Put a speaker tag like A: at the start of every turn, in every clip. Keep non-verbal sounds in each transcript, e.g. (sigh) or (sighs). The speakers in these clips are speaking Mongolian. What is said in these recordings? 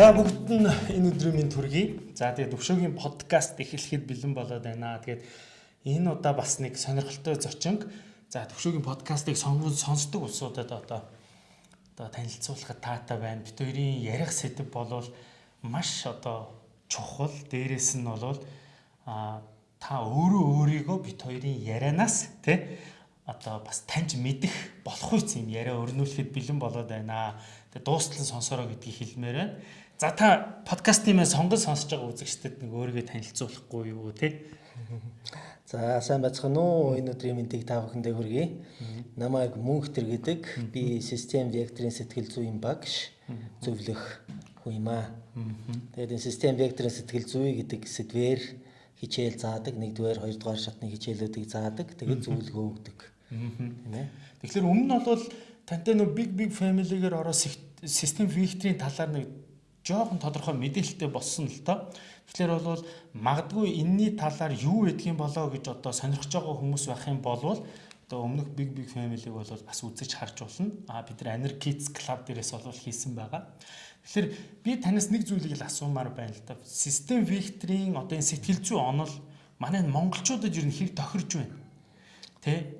A: За бүгд нь энэ өдрийн минь төргий. За тэгээд өвшөөгийн подкаст эхлэхэд бэлэн болоод байна. Тэгээд энэ удаа бас нэг сонирхолтой зочинг за төвшөөгийн подкастыг сонгон сонсдог улсуудад одоо одоо танилцуулахад таатай байна. Бид хоёрын ярих сэдв болвол маш одоо чухал. Дээрээс нь болвол а та өөрөө өөрийгөө бид хоёрын ярианаас тий одоо бас таньж мэдэх болох үс юм яриа өрнүүлэхэд бэлэн болоод байна. Тэгээ дуустал сонсороо гэдгийг хэлмээр байна. За та подкастын мэн сонгон сонсож байгаа үзэгчдэд нэг өөрийгөө танилцуулахгүй юу те?
B: За сайн байцгаана уу? Энэ өдрийн мэндийг та бүхэндээ хүргэе. Намайг Мөнхтэр гэдэг. Би систем векторын сэтгэл зүйн багш зөвлөх хүн юм аа. Тэгээд энэ систем векторын сэтгэл зүй гэдэг сэдвээр хичээл заадаг. Нэгдүгээр, хоёрдугаар шатны хичээлүүдийг заадаг. Тэгээд зөвлөгөө өгдөг.
A: Тийм ээ. Тэгэхээр өмнө нь бол тантай нөө big big family-гээр ороо систем векторын талаар нэг жоохон тодорхой мэдээлэлтэй болсон л тоо. Тэгэхээр бол магадгүй энэний талаар юу гэдгийг болоо гэж одоо сонирхож байгаа хүмүүс байх юм бол одоо өмнөх big big family-г бол бас үзэж харж болно. А бид нар Anarchists Club дээрээс бол хийсэн байгаа. Тэгэхээр би танаас нэг зүйлийг л асуумаар байна л да. Систем векторын одоо энэ сэтгэл зүй онол манай монголчуудад ер нь хэрэг тохирж байна. Тэ?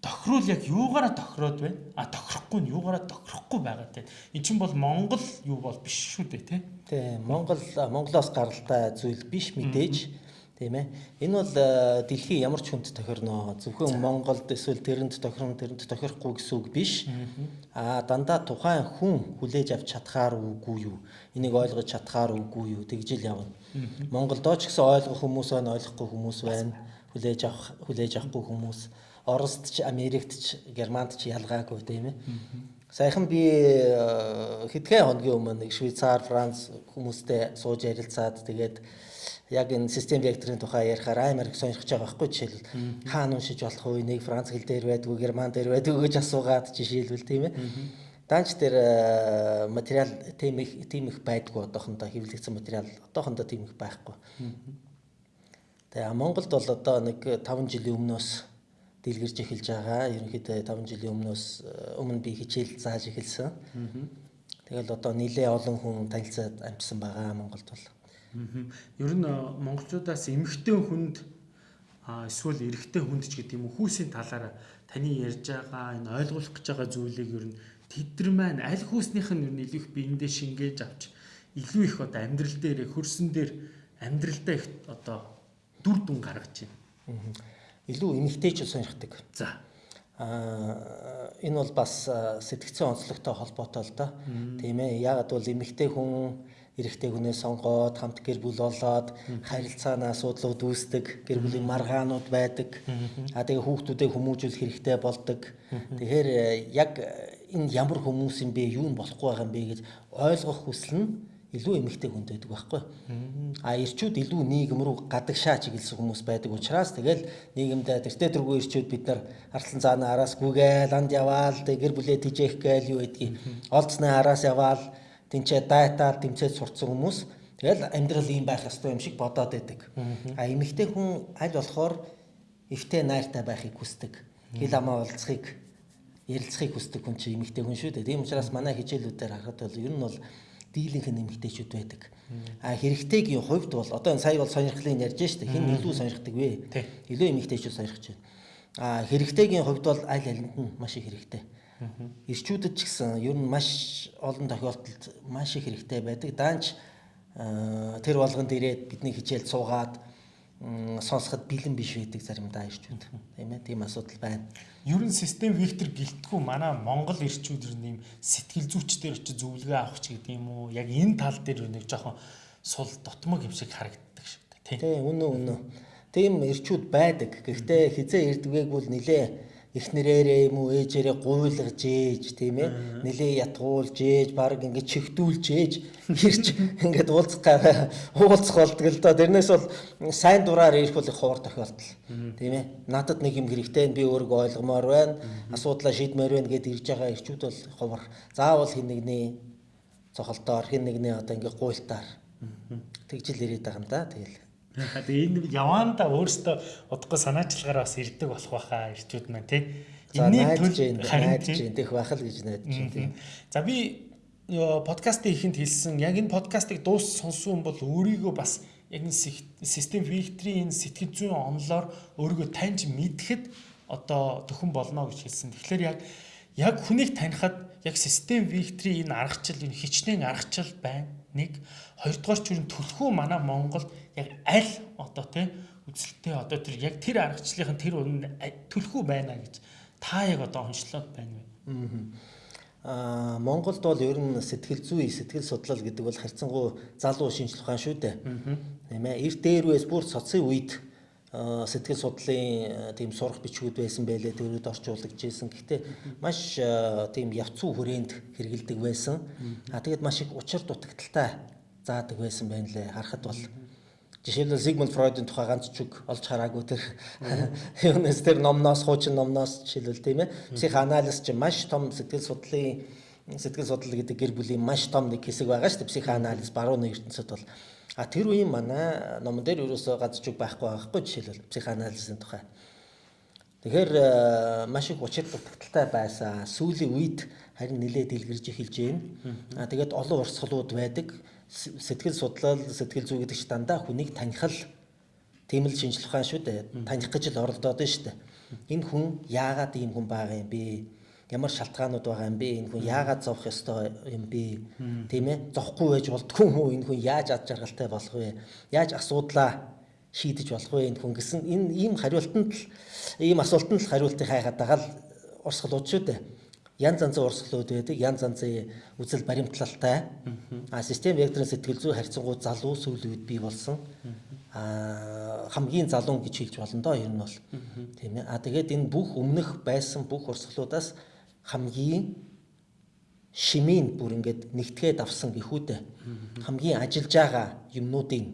A: Тохирол яг юугаараа тохироод байна? А тохирохгүй нь юугаараа тохирохгүй байгаа те. Эн чинь бол Монгол юу бол биш шүү дээ те.
B: Тий, Монгол Монголоос гаралтай зүйл биш мэдээж. Тийм ээ. Энэ бол дэлхийн ямар ч хүнд тохирно. Зөвхөн Монголд эсвэл тэрэнд тохирно, тэрэнд тохирохгүй гэсэн үг биш. Аа дандаа тухайн хүн хүлээж авч чадхаар үгүй юу? Энийг ойлгож чадхаар үгүй юу? Тэгж л явна. Монголдоо ч гэсэн ойлгох хүмүүс байна, ойлгохгүй хүмүүс байна. Хүлээж авах, хүлээж авахгүй хүмүүс. Оросд ч, Америкт ч, Германд ч ялгаагүй тийм ээ. Саяхан би хэдхэн хоногийн өмнө Швейцар, Франц хүмүүстэй сууж ярилцаад тэгээд яг энэ систем векторын тухай ярихаар амар их сонирхож байгаа байхгүй жишээл хаана уншиж болох вэ? Нэг Франц хэл дээр байдгүй, Герман дээр байдгүй гэж асуугаад жишээлбэл тийм ээ. Данч дээр материал тийм их тийм их байдгүй одоохондоо хэвлэгдсэн материал одоохондоо тийм их байхгүй. Тэгээ Монголд бол одоо нэг 5 жилийн өмнөөс дэлгэрж эхэлж байгаа. Ерөнхийдөө 5 жилийн өмнөөс өмнө би хичээл зааж эхэлсэн. Тэгэл одоо нэлээ олон хүн танилцаад амжсан байгаа Монголд бол.
A: Ер нь монголчуудаас эмэгтэй хүнд эсвэл эрэгтэй хүнд ч гэдэг юм уу хүүсийн талаараа таны ярьж байгаа энэ ойлгуулах гэж байгаа зүйлийг ер нь тэдэр маань аль хүүснийх нь ер нь илүү их биендээ шингээж авч илүү их одоо амьдрал дээр хөрсөн дээр амьдралдаа их одоо дүр дүн гаргаж байна
B: илүү эмгтээч сонирхдаг.
A: За.
B: Аа энэ бол бас сэтгцэн онцлогтой холбоотой л да. Тийм ээ. Яагаад бол эмгтээ хүн эрэгтэй хүнээ сонгоод хамт гэр бүл болоод харилцааны асуудлууд үүсдэг, гэр бүлийн маргаанууд байдаг. А тэгээ хүүхдүүдээ хүмүүжүүлэх хэрэгтэй болдог. Тэгэхээр яг энэ ямар хүмүүс юм бэ, юу нь болохгүй байгаа юм бэ гэж ойлгох хүсэл нь илүү эмэгтэй хүнд байдаг байхгүй. А ирчүүд илүү нийгэм рүү гадагшаа чиглэсэн хүмүүс байдаг учраас тэгэл нийгэмд тэртээ тэргүй ирчүүд бид нар арслан цаана араас гүгээл анд яваал гэр бүлээ тижээх гээл юу гэдгийг олдсны араас яваал тэнцээ дайтаар тэмцээд сурцсан хүмүүс тэгэл амьдрал ийм байх ёстой юм шиг бодоод байдаг. А эмэгтэй хүн аль болохоор эвтэй найртай байхыг хүсдэг. Хил амаа уулзахыг ярилцахыг хүсдэг хүн чинь эмэгтэй хүн шүү дээ. Тийм учраас манай хичээлүүдээр харахад бол ер нь бол дийлэнх нэмэгтэйчүүд байдаг. А хэрэгтэйгийн хувьд бол одоо энэ сая бол сонирхлын ярьж штэ хэн илүү сонирхдаг вэ? Илүү нэмэгтэйчүүд сонирхож байна. А хэрэгтэйгийн хувьд бол аль алинд нь маш их хэрэгтэй. Ирчүүдэд ч гэсэн ер нь маш олон тохиолдолд маш их хэрэгтэй байдаг. Даанч тэр болгонд ирээд бидний хичээл суугаад сонсоход бэлэн биш байдаг заримдаа ирчүүд. Тийм ээ, тийм асуудал байна.
A: Ер нь систем вектор гэлтгүү манай Монгол ирчүүд ер нь юм сэтгэл зүйчдэр очиж зөвлөгөө авах ч гэдэг юм уу. Яг энэ тал дээр нэг жоохон сул дотмог юм шиг харагддаг шиг
B: тийм. Тийм, үнэн үнэн. Тийм ирчүүд байдаг. Гэхдээ хизээ ирдгээг бол нилээ эхнэрээрээ юм уу ээжээрээ гуйлгаж ээж тийм ээ. Нэлээ ятгуулж ээж баг ингээд чихдүүлж ээж ирж (laughs) ингээд уулзах уулзах болдог л доо. Тэрнээс бол сайн дураар ирэх бол их ховор тохиолдол. Тийм ээ. Надад нэг юм хэрэгтэй би өөрийгөө ойлгомоор байна. Асуудлаа шийдмээр байна гэд ирж байгаа ирчүүд бол ховор. Заавал хин нэгний цохолтоор хин нэгний одоо ингээд гуйлтаар тэгжил ирээд байгаа юм да тэгэл
A: Тэгээ энэ яваанда өөрөөсөө удахгүй санаачлагаараа бас ирдэг болох байхаа ирчүүд маань тий.
B: Энийг төлж харин дэх байх л гэж найдаж тий.
A: За би ёо, подкастыг ихэнд хэлсэн яг энэ подкастыг дуус сонссон бол өөрийгөө бас яг энэ систем фильтрийн энэ сэтгэл зүйн онлоор өөрийгөө таньж мэдэхэд одоо төхөн болно гэж хэлсэн. Тэгэхээр яг яг хүнийг танихад яг систем фильтрийн энэ аргачлал энэ хичнээн аргачлал байна. Нэг хоёрдугаар ч үрэн төлхөө манай Монголд яг аль одоо тий үзэлтэй одоо тэр яг тэр аргачлалын тэр үнэ төлхөө байна гэж та яг одоо онцлоод байна вэ?
B: Аа Монголд бол ер нь сэтгэл зүй, сэтгэл судлал гэдэг бол харьцангуй залуу шинжлэх ухаан шүү дээ. Тийм ээ. Эрт дээрвээс бүр цоцын үед сэтгэл судлалын тийм сурах бичгүүд байсан байлээ төрөд орчуулагч байсан. Гэхдээ маш тийм явцуу хүрээнд хэрэгэлдэг байсан. А тэгээд маш их учир дутагдaltaй заадаг байсан байна лээ. Харахад бол Жишээлбэл Зигмунд Фройдын тухай ганц ч үг олж хараагүй тэр. Юунес тэр номноос хуучин номноос жишээлбэл тийм ээ. Психоанализ чинь маш том сэтгэл судлалын сэтгэл судлал гэдэг гэр бүлийн маш том нэг хэсэг байгаа шүү дээ. Психоанализ барууны ертөнцид бол. А тэр үеийн манай номон дээр ерөөсөө ганц ч үг байхгүй байхгүй жишээлбэл психоанализын тухай. Тэгэхээр маш их учир дутагдaltaй байсан. Сүүлийн үед харин нэлээд дэлгэрж эхэлж байна. А тэгээд олон урсгалууд байдаг сэтгэл судлал, сэтгэл зүй гэдэг чинь дандаа хүнийг таних л тийм л шинжлэх ухаан шүү дээ. Таних гэж л оролдоод байна шүү дээ. Энэ хүн яагаад ийм хүн байгаа юм бэ? Ямар шалтгаанууд байгаа юм бэ? Энэ хүн яагаад зовх ёстой юм бэ? Тийм ээ. Зовхгүй байж болдгүй юм уу? Энэ хүн яаж ад жаргалтай болох вэ? Яаж асуудлаа шийдэж болох вэ энэ хүн гэсэн энэ ийм хариултанд л ийм асуултанд л хариултыг хайгаад байгаа л урсгалууд шүү дээ янз янзын урсгалууд байдаг, янз янзын үзэл баримтлалтай. А систем векторын сэтгэл зүй харьцангуй залуу сүүлийн үед бий болсон. А хамгийн залуу гэж хэлж болно доо ер нь бол. Тийм ээ. А тэгээд энэ бүх өмнөх байсан бүх урсгалуудаас хамгийн шимийн бүр ингээд нэгтгээд авсан гихүүдээ хамгийн ажиллаж байгаа юмнуудын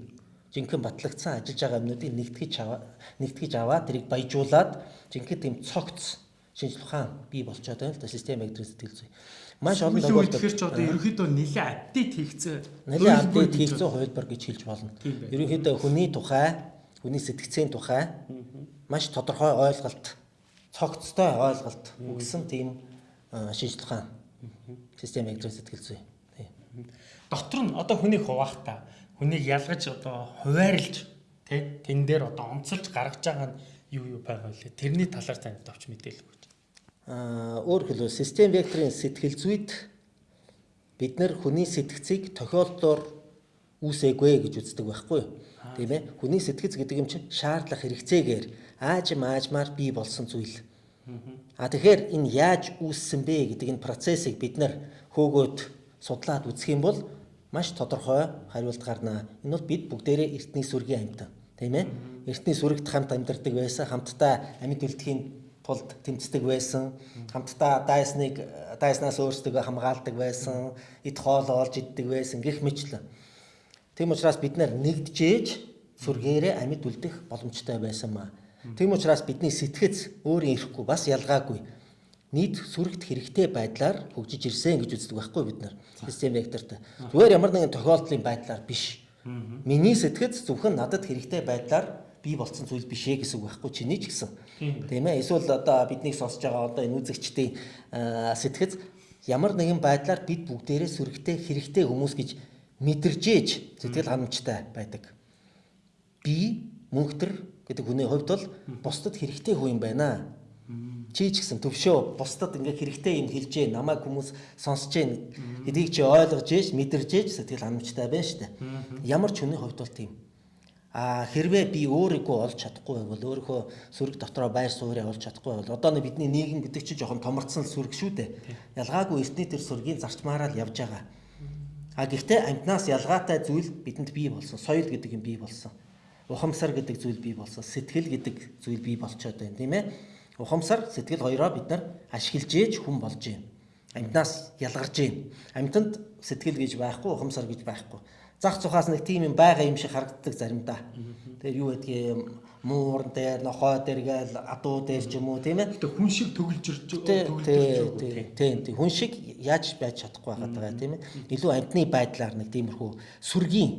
B: жинхэнэ батлагдсан ажиллаж байгаа юмнуудыг нэгтгэж аваа нэгтгэж аваа тэрийг баяжуулаад жинхэнэ тийм цогц шинжлэх ухаан бий болчиход байна л да систем электрик сэтгэл зүй.
A: Маш олон тохиолдолд тэгэхээр ч одоо ерөнхийдөө нэлээд апдейт хийгцээ.
B: Нэлээд апдейт хийгцээ хувилбар гэж хэлж болно. Ерөнхийдөө хүний тухай, хүний сэтгцийн тухай маш тодорхой ойлголт, цогцтой ойлголт өгсөн тийм шинжлэх ухаан систем электрик сэтгэл зүй.
A: Дотор нь одоо хүнийг хуваахта хүнийг ялгаж одоо хуваарлж тий тэн дээр одоо онцолж гаргаж байгаа нь юу юу байгаа вэ? Тэрний талаар танд товч мэдээлэл өгч
B: Аа өөр хэлбэл систем векторын сэтгэл зүйд бид нар хүний сэтгцийг тохиолдолоор үүсээгүй гэж үздэг байхгүй юу? Тийм ээ. Хүний сэтгэц гэдэг юм чинь шаардлага хэрэгцээгээр аажим аажмаар бий болсон зүйл. А тэгэхээр энэ яаж үүссэн бэ гэдэг энэ процессыг бид нар хөөгөөд судлаад үзэх юм бол маш тодорхой хариулт гарнаа. Энэ бол бид бүгдээрээ эртний сүргийн амьтан. Тийм ээ. Эртний сүрэгт хамт амьдардаг байсан, хамтдаа амьд үлдэхийн тулд тэмцдэг байсан. Хамтдаа дайсныг дайснаас өөрсдөө хамгаалдаг байсан. Эд хоол олж иддэг байсан гэх мэтлэн. Тийм учраас бид нар нэгдэжээж сүргээрээ амьд үлдэх боломжтой байсан маа. Тийм учраас бидний сэтгэц өөрийн ирэхгүй бас ялгаагүй. Нийт сүрэгт хэрэгтэй байдлаар хөгжиж ирсэн гэж үздэг байхгүй бид нар. Систем векторт. Зүгээр ямар нэгэн тохиолдлын байдлаар биш. Миний сэтгэц зөвхөн надад хэрэгтэй байдлаар бий болсон зүйл биш ээ гэсэн үг байхгүй чиний ч гэсэн. Тийм ээ. Эсвэл одоо биднийг сонсож байгаа одоо энэ үзэгчдийн сэтгэц ямар нэгэн байдлаар бид бүгдээрээ сүрэгтэй хэрэгтэй хүмүүс гэж мэдэржээж сэтгэл ханамжтай байдаг. Би мөнхтөр гэдэг хүний хувьд бол бусдад хэрэгтэй хүн юм байна. Чи ч гэсэн төвшөө бусдад ингээ хэрэгтэй юм хэлж гээ намайг хүмүүс сонсож гээ гэдгийг чи ойлгож ээж мэдэрж ээж сэтгэл ханамжтай байна штэ. Ямар ч хүний хувьд бол тийм. А хэрвээ би өөрийгөө олж чадахгүй байвал өөрийнхөө сүрэг дотроо байр суурьаа олж чадахгүй байвал одоо нэг бидний нийгэм гэдэг чинь жоохон томорцсон сүрэг шүү дээ. Ялгаагүй эртний тэр сүргийн зарчмаараа л явж байгаа. А гэхдээ амтнаас ялгаатай зүйл бидэнд бий болсон. Соёл гэдэг юм бий болсон. Ухамсар гэдэг зүйл бий болсон. Сэтгэл гэдэг зүйл бий болчоод байна, тийм ээ. Ухамсар, сэтгэл хоёроо бид нар ашиглаж ээж хүн болж байна. Амтнаас ялгарж байна. Амтанд сэтгэл гэж байхгүй, ухамсар гэж байхгүй зах цухаас нэг тийм юм байгаа юм шиг харагддаг заримдаа. Тэгээд юу гэдгийг муурн дээр, нохой дээр гээл адуу дээр ч юм уу тийм ээ.
A: Тэгээд хүн шиг төгөлж ирж
B: төгөлж тийм тийм хүн шиг яаж байж чадахгүй байгаа тийм ээ. Илүү амтны байдлаар нэг тиймэрхүү сүргийн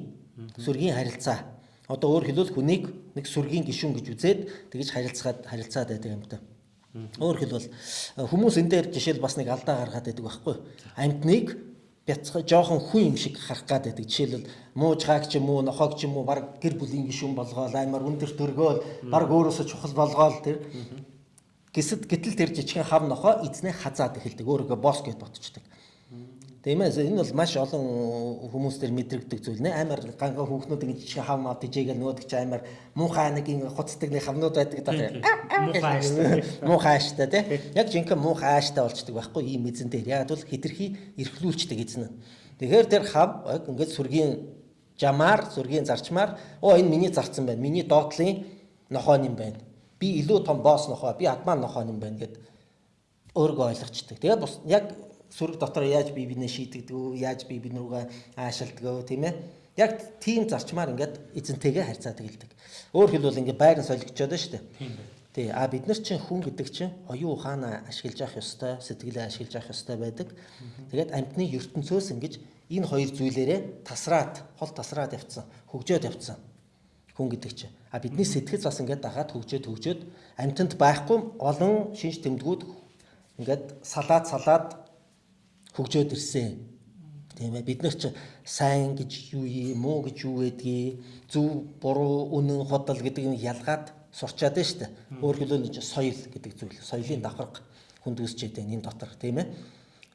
B: сүргийн харилцаа. Одоо өөр хэлбэл хүнийг нэг сүргийн гишүүн гэж үзээд тэгж харилцаад харилцаад байдаг юм даа. Өөр хэлбэл хүмүүс энэ дээр жишээл бас нэг алдаа гаргаад байдаг байхгүй. Амтныг бяцхан жоохон хүн юм шиг харах гад байдаг. Жишээлбэл муужгааг ч юм уу, нохоог ч юм уу баг гэр бүлийн гишүүн болгоол, аймаар өндөр төргөөл, баг өөрөөсөө чухал болгоол тэр. Гэсэд гэтэл тэр жижигхэн хав нохоо эзнээ хазаад эхэлдэг. Өөрийгөө босс гэж ботчдаг. Тийм ээ энэ бол маш олон хүмүүс төр мэдрэгдэг зүйл нэ амар ганга хүүхнүүд ингэ жижиг хав мав дижээгээл нөгөөдөг чи амар муухай нэг хуцдаг нэг хавнууд байдаг даа.
A: Муухай ааштай.
B: Тий. Яг жинхэнэ муухай ааштай болчдөг байхгүй ийм эзэн дээр. Яг бол хитрхи эрхлүүлчдэг эзэн нь. Тэгэхээр тэр хав яг ингээд сүргийн жамаар сүргийн зарчмаар оо энэ миний зарцсан байна. Миний доотлын нохоо юм байна. Би илүү том босс нохоо, би адман нохоо юм байна гэд өөргөө ойлгочдөг. Тэгээд бус яг сүрэг дотор яаж бие бинээ шийдэгдэг үү, яаж бие бин рүүгээ аашилдаг үү, тийм ээ. Яг тийм зарчмаар ингээд эзэнтэйгээ харьцаад эхэлдэг. Өөр хэлбэл ингээд байран солигчод байна шүү дээ.
A: Тийм байна.
B: Тий, а бид нар чинь хүн гэдэг чинь оюун ухаанаа ашиглаж явах ёстой, сэтгэлээ ашиглаж явах ёстой байдаг. Тэгээд амьтны ертөнцөөс ингэж энэ хоёр зүйлээрээ тасраад, хол тасраад явцсан, хөгжөөд явцсан хүн гэдэг чинь. А бидний сэтгэл бас ингээд дагаад хөгжөөд хөгжөөд амьтанд байхгүй олон шинж тэмдгүүд ингээд салаад салаад хөгжөөд ирсэн. Тийм ээ бид нар ч сайн гэж юу юм, муу гэж юу гэдгийг зөв, буруу, үнэн, хотол гэдэг нь ялгаад сурчаад байна шүү дээ. Өөр хэлбэл энэ соёл гэдэг зүйл, соёлын давхарга хүнд үсчээд байна энэ дотор тийм ээ.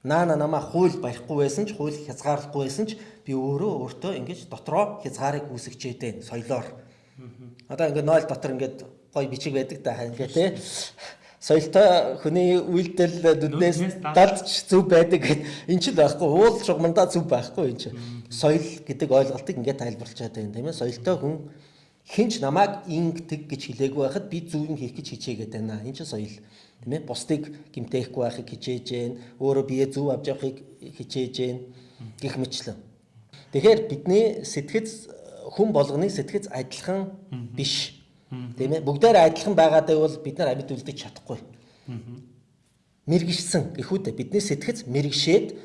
B: Наана намаа хууль барихгүй байсан ч, хууль хязгаарлахгүй байсан ч би өөрөө өөртөө ингэж дотроо хязгаарыг үүсгэж байна соёлоор. Одоо ингээд нойл дотор ингээд гой бичиг байдаг да ингээд тий соёлтой хүний үйлдэл нүднээс далдч зүв байдаг гэд (laughs) эн чинь байхгүй. Уул шугамдаа зүв байхгүй энэ чинь соёл гэдэг ойлголтыг ингээд тайлбарлаж байгаа юм тийм ээ. Соёлтой хүн хинч намайг ингэдэг гэж хэлээгүй байхад би зүвэн хийх гэж хичээгээд байна. Энэ чинь соёл тийм ээ. Бусдыг гимтээхгүй байхыг хичээж гэн өөрөө бие зүв авч явахыг хичээж гэн гих мэтлэн тэгэхээр бидний сэтгэц хүн болгоны сэтгэц адилхан биш Тийм ээ бүгдээр адилхан байгаадаа бол бид нар амьд үлдэж чадахгүй. Мэргишсэн гэхүүдээ бидний сэтгэц мэргшээд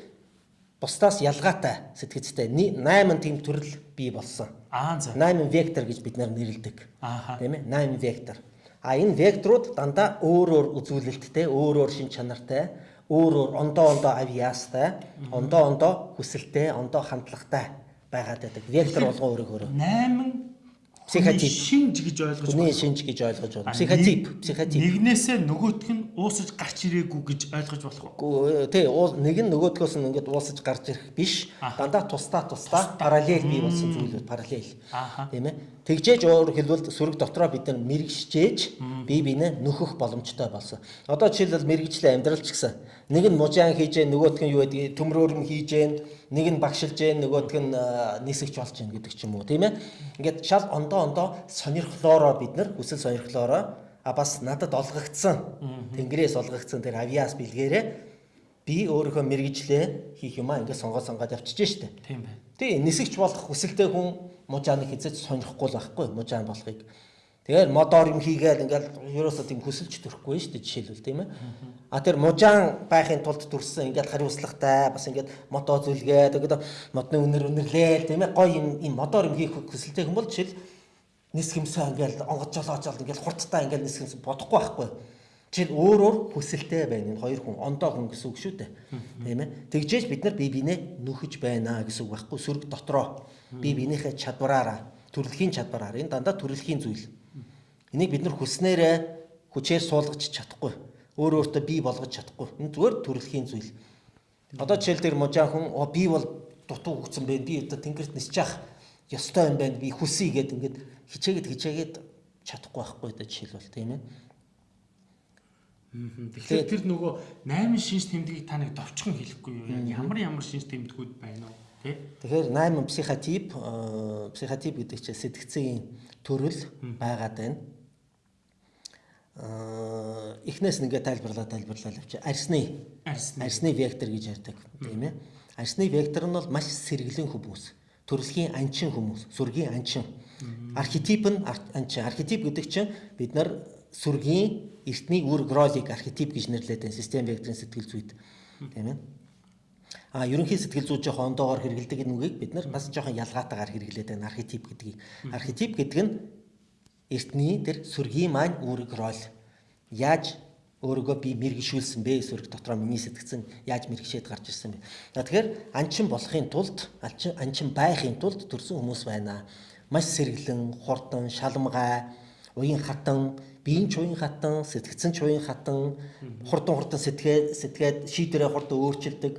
B: бусдаас ялгаатай сэтгэцтэй 8 тийм төрөл бий болсон.
A: Аа за.
B: 8 вектор гэж бид нар нэрлэдэг. Тийм ээ 8 вектор. А энэ векторууд дандаа өөр өөр үзүүлэлттэй, өөр өөр шин чанартай, өөр өөр ондоо ондоо авьяастай, ондоо ондоо хүсэлтэй, ондоо хандлагатай байгаад байдаг. Вектор болгоо өөрөө өөрөө.
A: 8
B: Психотип.
A: шинж гэж ойлгож
B: Хүний шинж гэж ойлгож байна. Психотип, психотип.
A: Нэгнээсээ нөгөөх нь уусаж гарч ирээгүй гэж ойлгож болох уу?
B: Тий, нэг нь нөгөөдгөөс нь ингээд уусаж гарч ирэх биш. Дандаа тусдаа тусдаа параллел бий болсон зүйлүүд параллел.
A: Ааха.
B: Тийм ээ. Тэгжээж өөр хэлбэл сүрэг дотроо бид нар мэрэгшжээж бие биенээ нөхөх боломжтой болсон. Одоо жишээлбэл мэрэгжлийн амьдрал ч гэсэн нэг нь мужаан хийж, нөгөөх нь юу гэдэг төмрөөрм хийж, нэг нь багшилж, нөгөөх нь нисэгч болж гин гэдэг ч юм уу, тийм ээ. Ингээд шал ондоо ондоо сонирхлоороо бид нар хүсэл сонирхлоороо а бас надад олгогдсон тэнгэрээс олгогдсон тэр авиас бэлгээрээ би өөрийнхөө мэрэгжлээ хийх юмаа ингээд сонгоо сонгоод явчихж штэ.
A: Тийм байна.
B: Тий нисэгч болох хүсэлтэй хүн мужааныг хизэж сонирхгүй л байхгүй мужаан болохыг. Тэгэхээр модоор юм хийгээл ингээл ерөөсөө тийм хүсэлж төрөхгүй шүү дээ жишээлбэл тийм ээ. А тэр мужаан байхын тулд төрсэн ингээд хариуцлагатай бас ингээд мото зүлгээд ингээд модны үнэр үнэрлээл тийм ээ гоё юм юм модоор юм хийх хүсэлтэй бол жишээл нис хэмсээ ингээл онгод жолоож жол ингээл хурдтай ингээл нис хэмсээ бодохгүй байхгүй. Жишээл өөрөөр хүсэлтэй байна энэ хоёр хүн ондоо хүн гэсэн үг шүү дээ. Тийм ээ. Тэгжээж бид нар бие биенээ нөхөж байна гэсэн үг байхгүй. Сүрэг дотроо бие биенийхээ чадвараараа төрөлхийн чадвараар энэ дандаа төрөлхийн зүйл. Энийг бид нар хүснээрээ хүчээр суулгаж чадахгүй. Өөр өөртөө бий болгож чадахгүй. Энэ зүгээр төрөлхийн зүйл. Одоо жишээл дээр мужаан хүн оо би бол дутуу хөгцсөн байна. Би одоо тэнгэрт явах ёстой юм байна. Би хүсье гэд ингээд хичээгээд хичээгээд чадахгүй байхгүй да жишээлбэл тийм ээ.
A: Тэгэхээр тэр нөгөө 8 шинж тэмдгийг та нэг довчхон хэлэхгүй юу? Ямар ямар шинж тэмдгүүд байна уу? Тэ?
B: Тэгэхээр 8 психотип э, психотип гэдэг чинь сэтгцийн төрөл байгаад байна. Аа эхнээс нь ингээд тайлбарлаа тайлбарлаа авчи. Арсны
A: Арсны.
B: арсны вектор гэж ярьдаг тийм ээ. Арсны вектор нь бол маш сэргэлэн хүмүүс. Төрөлхийн анчин хүмүүс, сүргийн анчин. Архетип нь анчин. Архетип гэдэг чинь бид нар сүргийн эртний үр гролик архетип гэж нэрлэдэг систем векторын сэтгэл зүйд. Тийм ээ. А ерөнхий сэтгэл зүй жоохон ондоогоор хэрэгэлдэг энэ үгийг бид нар бас жоохон ялгаатаагаар хэрэглээд байна архетип гэдгийг. Архетип гэдэг нь эртний тэр сүргийн маань үүрэг роль. Яаж өөрийгөө би мэрэгшүүлсэн бэ эсвэл дотроо миний сэтгцэн яаж мэрэгшээд гарч ирсэн бэ. За тэгэхээр анчин болохын тулд анчин анчин байхын тулд төрсэн хүмүүс байна. Маш сэргэлэн, хурдан, шалмгай, уян хатан, биеийн ч уян хатан, сэтгцэн ч уян хатан, хурдан хурдан сэтгээд сэтгээд шийдвэрээ хурдан өөрчилдөг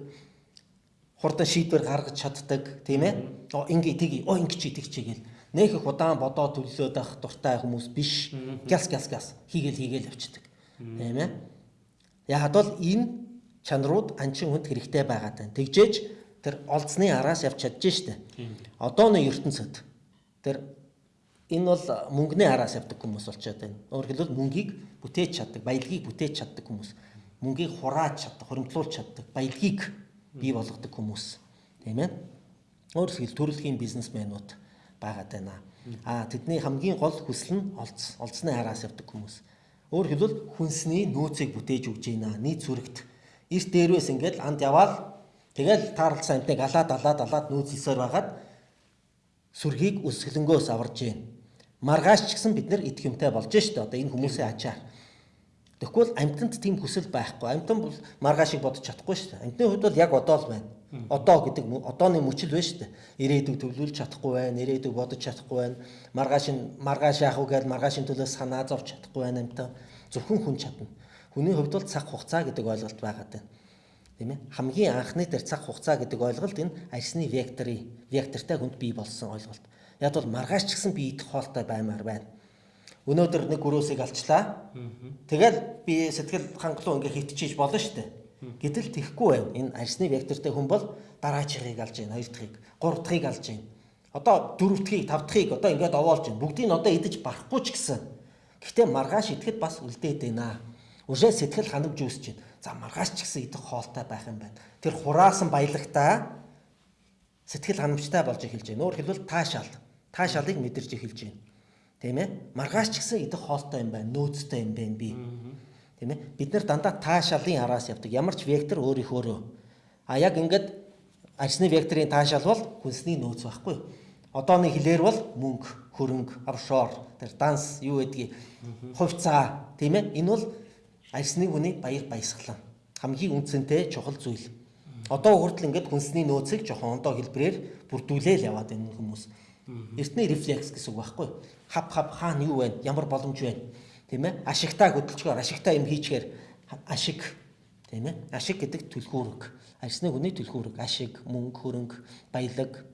B: хурдан шийдвэр гаргаж чаддаг тийм ээ. Оо ингээ тгий, оо ингээ чи тэг чи гэл. Нэх их удаан бодоо төлөөд ах дуртай хүмүүс биш. Гяс гяс гяс хийгээл хийгээл явчихдаг. Тийм ээ. Яг бол энэ чанарууд анчин хүнд хэрэгтэй байгаад байна. Тэгжээж тэр олдсны араас явж чадж штэ. Одооны ертөнцид тэр энэ бол мөнгөний араас явдаг хүмүүс болчиход байна. Өөрөөр хэлбэл мөнгийг бүтээж чаддаг, баялагийг бүтээж чаддаг хүмүүс. Мөнгийг хурааж чаддаг, хуримтлуулж чаддаг, баялагийг бий болгодог хүмүүс. Тийм ээ. Өөрөөр хэлбэл төрөлхийн бизнесмэнүүд байгаад байна. Аа тэдний хамгийн гол хүсэл нь олдс, олдсны араас явдаг хүмүүс. Өөр хэлбэл хүнсний нөөцийг бүтээж өгч байна. Нийт зүрэгт эрт дээрвээс ингээд анд яваал тэгэл таарлсан амтныг алаад алаад алаад нөөц хийсээр байгаад сүргийг өсгөлөнгөөс аварж байна. Маргааш ч гэсэн бид нар идэх юмтай болж штэ одоо энэ хүмүүсийн ачаар. Тэгэхгүй амтанд тийм хүсэл байхгүй. Амтан бол маргаашийг бодож чадахгүй штэ. Амтны хувьд бол яг одоо л байна. Одоо гэдэг одооны мөчл байна штэ. Ирээдүг төвлөрүүлж чадахгүй байна. Ирээдүг бодож чадахгүй байна. Маргааш нь маргааш яах вэ гэвэл маргаашийн төлөө санаа зовж чадахгүй байна амтан. Зөвхөн хүн чадна. Хүний хувьд бол цаг хугацаа гэдэг ойлголт байгаад байна. Тийм ээ. Хамгийн анхны дээр цаг хугацаа гэдэг ойлголт энэ арьсны векторын вектортай хүнд бий болсон ойлголт. Яг бол маргааш ч гэсэн би идэх хоолтой баймаар байна. Өнөөдөр нэг гөрөөсийг алчлаа. Тэгэл би сэтгэл хангалуун ингээ хитчихэж болно шүү дээ. Гэтэл тэхгүй байна. Энэ арьсны вектортэй хүн бол дараачихыг алж байна, хоёр дахьыг, гурав дахьыг алж байна. Одоо дөрөв дахьыг, тав дахьыг одоо ингээд овоолж байна. Бүгдийг нь одоо идэж барахгүй ч гэсэн. Гэхдээ маргааш идэхэд бас үлдээд байна. Өшөө сэтгэл ханамж үүсэж байна. За маргааш ч гэсэн идэх хоолтой байх юм байна. Тэр хураасан баялагтаа сэтгэл ханамжтай болж эхэлж байна. Өөр хэлбэл таашаал. Таашаалыг мэдэрч эхэлж байна. Тийм ээ? Маргааш ч гэсэн идэх хоолтой юм байна. Нөөцтэй юм байна би. Тийм ээ? Бид нар дандаа таашаалын араас явдаг. Ямар ч вектор өөрийнхөөрөө. А яг ингээд арсны векторын таашаал бол хүнсний нөөц байхгүй. Одооны хэлээр бол мөнгө, хөрөнгө, авшоор, тэр данс юу гэдгийг хувьцаа тийм ээ? Энэ бол арсны хүний баяр баясгалан. Хамгийн үнцэнтэй чухал зүйл. Одоо хүртэл ингээд хүнсний нөөцийг жоохон ондоо хэлбэрээр бүрдүүлээл яваад байна хүмүүс. Эртний рефлекс гэсэн үг байхгүй. Хав хав хаана юу байна? Ямар боломж байна? тийм ээ? Ашигтаа хөдөлгөөр ашигтаа юм хийчихээр ашиг. Тийм ээ? Ашиг гэдэг түлхүүрэг. Арьсны хүний түлхүүрэг. Ашиг мөнгө хөрөнгө баялаг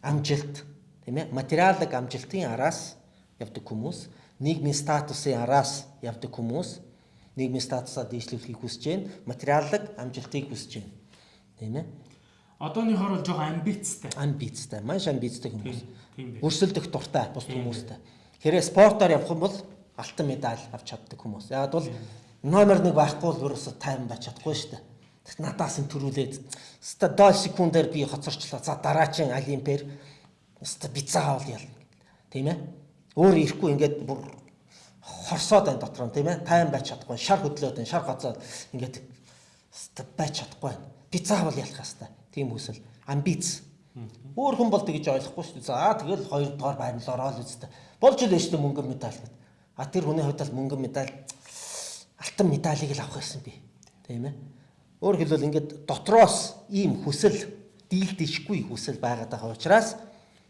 B: амжилт. Тийм ээ? Материалын амжилтын араас явдаг хүмүүс нийгмийн статусын араас явдаг хүмүүс нийгмийн статусаа дээшлүүлэхийг хүсэж байна материалын амжилтыг хүсэж байна тийм ээ?
A: Одооны хор бол жоохон амбицтай.
B: Амбицтай, маш амбицтай хүмүүс. Өрсөлдөх дуртай бус хүмүүстэй. Хэрэг спортоор явах юм бол алтан медаль авч чаддаг хүмүүс. Яг бол номер 1 байхгүй л ерөөсө тайван байж чадахгүй шүү дээ. Тэгт надаас нь төрүүлээд ста дол секундээр би хоцорчлаа. За дараагийн олимпиэр ста би заавал ял. Тийм ээ. Өөр ирэхгүй ингээд бүр хорсоод байна дотор нь тийм ээ. Тайван байж чадахгүй. Шар хөдлөөд байна. Шар гоцоод ингээд ста байж чадахгүй. Би заавал ялах хэвээр. Тийм хүсэл. Амбиц. Өөр хүн бол тэгж ойлгохгүй шүү дээ. За тэгэл хоёр дахь байрнал ороод үстэ. Болж л шүү дээ мөнгө медаль гэдэг. А тэр хүний хувьд бол мөнгөн медаль алтан медалийг л авах байсан би. Тийм ээ. Өөр хэлбэл ингээд дотроос ийм хүсэл дийлдэшгүй хүсэл байгаад байгаа учраас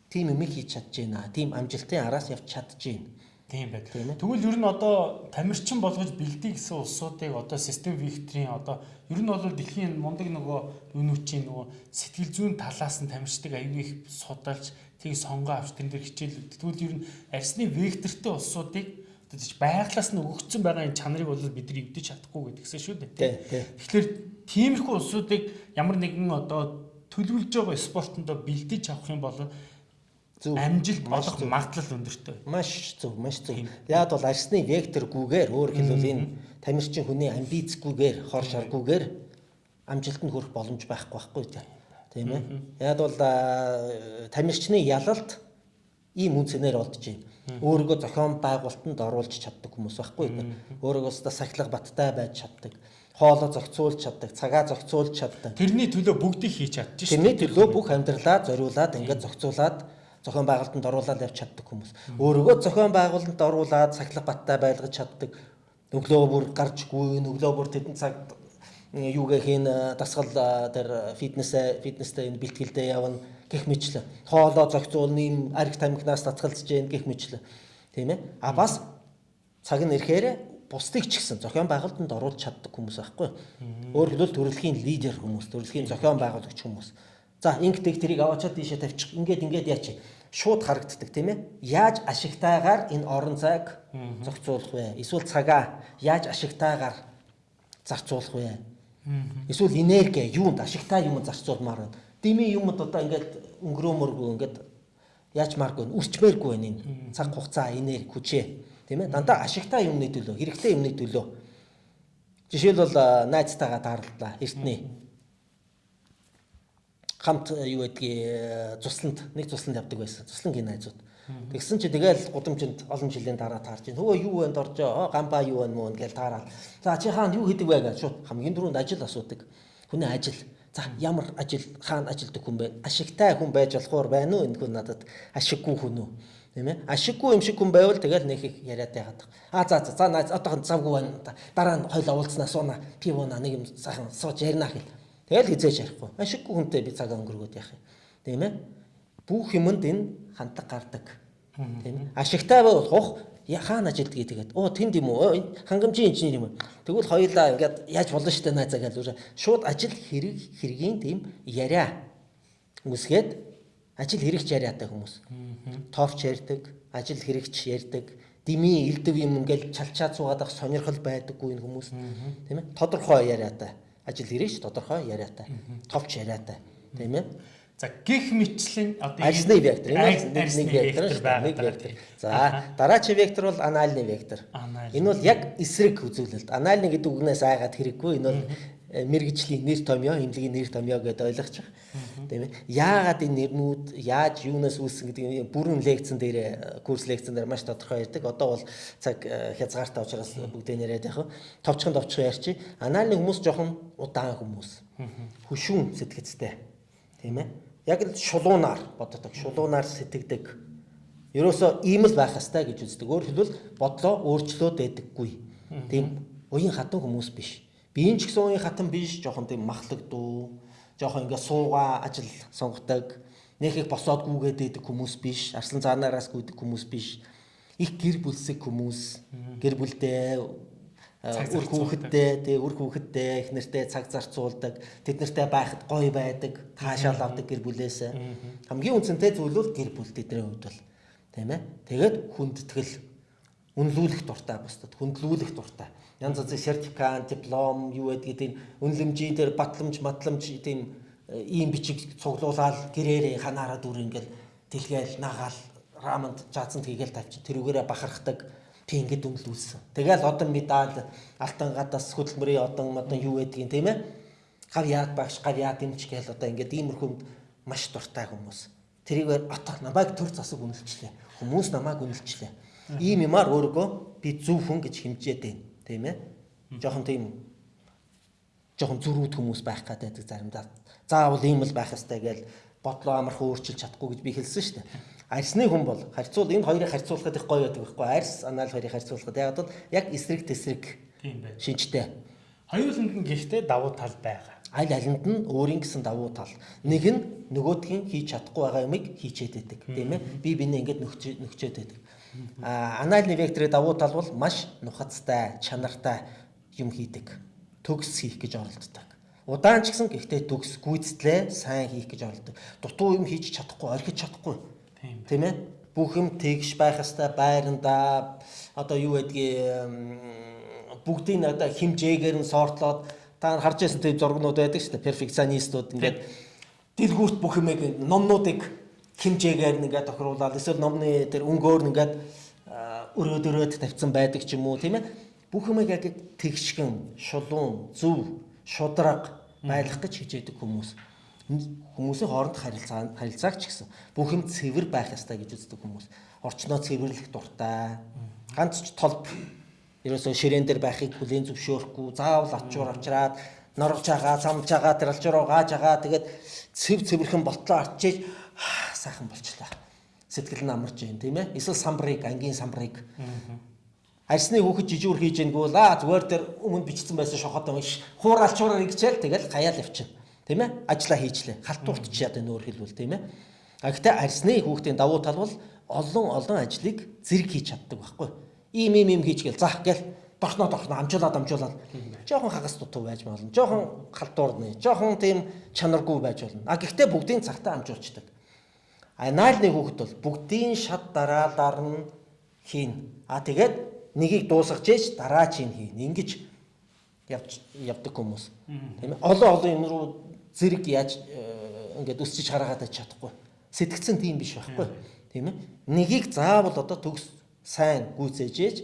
B: тийм юм хийж чадж байна. Тийм амжилтын араас явж чадж байна.
A: Тийм байг. Тэгвэл ер нь одоо тамирчин болгож бэлдээ гэсэн улсуудыг одоо систем векторийн одоо ер нь бол дэлхийн мундаг нөгөө юунуудын нөгөө сэтгэл зүйн талаас нь тамирчдаг аюул их судалж тийг сонгоо авч тэн дээр хичээл. Тэгвэл ер нь арсны вектортой улсуудыг тэгж байглаас нь өгөгдсөн байгаа энэ чанарыг бол бид нар эвдэж чадахгүй гэдгсэн шүү дээ. Тэгэхээр тиймэрхүү улсуудыг ямар нэгэн одоо төлөвлөж байгаа спортондоо бэлдэж авах юм бол зөв амжилт олох магадлал өндөртэй.
B: Маш зөв, маш зөв. Яг бол арсны векторгүйгээр өөр хэлбэл энэ тамирчин хүний амбицгүйгээр, хор шаргүйгээр амжилтанд хүрэх боломж байхгүй байхгүй тийм ээ. Яг бол тамирчны ялалт ийм үнцнээр олдож байна Өөрийгөө зохион байгуулалтанд оруулж чаддаг хүмүүс байхгүй юу? Өөрийгөө өстө сахилга баттай байж чаддаг. Хоолоо зохицуулж чаддаг, цагаа зохицуулж чаддаг.
A: Тэрний төлөө бүгдийг хийж чадчих
B: шүү. Тэрний төлөө бүх амьдралаа зориулаад ингээд зохицуулаад зохион байгуулалтанд оруулаад явж чаддаг хүмүүс. Өөрийгөө зохион байгуулалтанд оруулаад сахилга баттай байлгаж чаддаг. Өглөө бүр гарч гүйн, өглөө бүр тэдэн цаг юугээ хийн дасгал тэр фитнес фитнестэй энэ бэлтгэлдээ явна гэх мэтлээ. Хоолоо зохицуулна юм арх тамхинаас татгалзаж гэн гэх мэтлээ. Тийм ээ. А бас цаг нь ирэхээр бусдыг ч гэсэн зохион байгуулалтанд оруулж чаддаг хүмүүс байхгүй. Өөр хэлбэл төрөлхийн лидер хүмүүс, төрөлхийн зохион байгуулагч хүмүүс. За ингэдэг тэрийг аваачаад тийшээ тавьчих. Ингээд ингээд яач шууд харагддаг тийм ээ. Яаж ашигтайгаар энэ орон зайг зохицуулах вэ? Эсвэл цагаа яаж ашигтайгаар зарцуулах вэ? Эсвэл энерги юунд ашигтай юм зарцуулмаар байна? Дими юмд одоо ингээд өнгөрөөмөргүй ингээд яачмааргүй үрчмээргүй байна энэ цаг хугацаа энерги хүчээ. Тийм ээ? Дандаа ашигтай юмны төлөө хэрэгтэй юмны төлөө. Жишээлбэл найзтайгаа таарлаа эртний хамт э, юу гэдгийг цусланд нэг цусланд явдаг байсан. Цуслангийн найзууд. Тэгсэн чи тэгэл гудамжинд олон жилийн дараа таарч ин. Хөөе юу вэ доржоо? Гамба юу вэ мөн гэж таараад. За чи хаана юу хийдэг вэ гэж шууд хамгийн дөрөнд ажил асуудаг. Хүний ажил. За ямар ажил хаана ажилдаг хүн бэ? Ашигтай хүн байж болохоор байна уу? Энэ хүн надад ашиггүй хүн үү? Тийм ээ. Ашиггүй юм шиг хүн байвал тэгэл нэг их яриад байгаад. А за за за найз одоохон завгүй байна. Дараа нь хойл уулзнаа сууна. Пив ууна нэг юм сайхан сууж ярина гэх. Тэгэл хизээж ярихгүй. Ашиггүй хүнтэй би цагаа өнгөргөөд яах юм. Тийм ээ. Бүх юмд энэ хандаг гардаг. Тийм ээ. Ашигтай болох хаана ажилд гэдэг. Оо тэнд юм уу? Хангамжийн инженер юм уу? Тэгвэл хоёулаа ингээд яаж болно штэ найзаа гэж шууд ажил хэрэг хэргийн тийм яриа үсгээд ажил хэрэгч яриатай хүмүүс. Тоорч ярьдаг, ажил хэрэгч ярьдаг, дими элдв юм ингээл чалчаад суугаад ах сонирхол байдаггүй энэ хүмүүс. Тийм ээ. Тодорхой яриатай ажил ирээш тодорхой яриатай. Товч яриатай. Тийм ээ.
A: За гих мэтлэн
B: одоо арьсны вектор нэг вектор нэг вектор. За дараачийн вектор бол анальны вектор. Энэ бол яг эсрэг үзүүлэлт. Анальны гэдэг үгнээс айгаад хэрэггүй. Энэ бол мэрэгжлийн нэр томьёо, имлэгийн нэр томьёо гэдээ ойлгочих. Тийм ээ. Яагаад энэ нэрнүүд яаж юунаас үүссэн гэдэг бүрэн лекцэн дээр э, курс лекцэн дээр маш тодорхой ярьдаг. Одоо бол цаг э, хязгаартай учраас бүгдээ нэрэд яг товчхон товчхон ярьчих. Анальны хүмүүс жоохон удаан хүмүүс. Хөшүүн сэтгэцтэй. Тийм ээ яг л шулуунаар боддог, шулуунаар сэтгэдэг. Ерөөсөө ийм л байх ёстой гэж үздэг. Өөрөөр хэлбэл бодлоо өөрчлөөд байдаггүй. Тийм уян хатан хүмүүс биш. Би энэ ч гэсэн уян хатан биш, жоохон тийм махлагдуу, жоохон ингээ суугаа ажил сонгодог, нэг их босоод гүгээд байдаг хүмүүс биш, арслан цаанаараас гүйдэг хүмүүс биш. Их гэр бүлсэг хүмүүс, гэр бүлдээ үр хүүхэдтэй тий үр хүүхэдтэй их нэртэй цаг зарцуулдаг тэд нартай байхад гоё байдаг таашаал авдаг гэр бүлээсээ хамгийн үнцэнтэй зүйл бол гэр бүл тэдний хувьд бол тийм ээ тэгээд хүндэтгэл үнэлүүлэх дуртай бусдад хүндлүүлэх дуртай янз янзын сертификат диплом юу гэдгийг тийм үнэлэмжийн дээр батламж матламж тийм ийм бичиг цуглуулаад гэрээрээ ханаараа дүр ингээл дэлгээл нагаал раманд жаацанд хийгээл тавьчих тэрүүгээрээ бахархдаг би ингэж үнэлүүлсэн. Тэгэл одон медаль алтан гадаас хөдөлмөрийн одон модон юу гэдгийг тийм ээ. Гав яад багш гав яад юмч гээл одоо ингээд иймэрхүү маш дуртай хүмүүс. Тэрийгээр отоо намайг төр засаг үнэлчлээ. Хүмүүс намайг үнэлчлээ. Ийм юмар өөргөө би зөв хүн гэж хэмжээд байна. Тийм ээ. Жохон тийм жохон зөрүүд хүмүүс байх гэдэг заримдаа. Заавал ийм л байх ёстой гэж бодлоо амархан өөрчилж чадахгүй гэж би хэлсэн шүү дээ. Арьсны хүн бол харьцуул энэ хоёрыг харьцуулахад их гоё байдаг байхгүй арьс анаал хоёрыг харьцуулахад яг бол яг эсрэг тесрэг. Шинжтэй.
A: Хоёуланд нь гэхдээ давуу тал байгаа.
B: Аль алинд нь өөрийн гэсэн давуу тал. Нэг нь нөгөөдгийн хийж чадахгүй байгаа юмыг хийчээд байдаг. Тийм ээ. Би бинээ ингэж нөхчөөд байдаг. Анаалны векторын давуу тал бол маш нухацтай, чанартай юм хийдэг. Төгс хийх гэж оролддог. Удаан ч гэсэн гэхдээ төгс гүйцэтлээ сайн хийх гэж оролдог. Дутуу юм хийж чадахгүй, орхиж чадахгүй Тийм ээ. Бүх юм тэгш байх хэвээр байранда одоо юу гэдгийг бүгдийг одоо химжээгээр нь сортлоод та харж байсан тийм зургнууд байдаг шүү дээ. Перфекционистууд ингээд дэлгүүрт бүх юмыг номнуудыг химжээгээр нэгээ тохируулаад эсвэл номны тэр өнгөөр нэгээд өрөөд өрөөд тавьсан байдаг ч юм уу тийм ээ. Бүх юмыг яг тэгшгэн, шулуун, зөв, шудраг байлгах гэж хичээдэг хүмүүс хүмүүсийн хооронд харилцаа харилцааг ч гэсэн бүх юм цэвэр байх ёстой гэж үздэг хүмүүс. Орчноо цэвэрлэх дуртай. Ганц ч толб ерөөсөө ширээн дээр байхыг хүлээн зөвшөөрөхгүй, заавал ачуур авчраад норгож байгаа, самж байгаа, тэр алчуруу gaаж байгаа. Тэгээд цэв цэвэрхэн болтлоо арчиж (sighs) сайхан болчлаа. Сэтгэл нь амарч юм тийм ээ. Эсвэл самбрыг, ангийн самбрыг арсны хүүхэд жижүүр хийж ийнгүй бол аа зүгээр тэр өмнө бичсэн байсан шохоод юм ш хууралчураар игчээл тэгэл хаяал явчихна. Тийм ээ? Ажлаа хийчлээ. Халтуурт ч яа нөөр хэлбэл тийм ээ? А гэхдээ арсны хүүхдийн давуу тал бол олон олон ажлыг зэрэг хийж чаддаг байхгүй. Ийм ийм ийм хийчихгээл за гэл дорхноо дорхноо амжуулаад амжуулаад жоохон хагас дутуу байж болно. Жоохон халтуурны, жоохон тийм чанаргүй байж болно. А гэхдээ бүгдийн цагтаа амжуулцдаг. А наалны хүүхэд бол бүгдийн шат дараалаар нь хийн. А тэгээд нэгийг дуусгаж ээж дараа чинь хийн. Ингиж явж явдаг хүмүүс. Тийм ээ. Олон олон юм руу зэрэг яаж э, ингээд өсчиж хараагаад чадахгүй. Сэтгцэн тийм биш байхгүй. Тийм ээ. Нэгийг заавал одоо төгс сайн гүйцээж ээж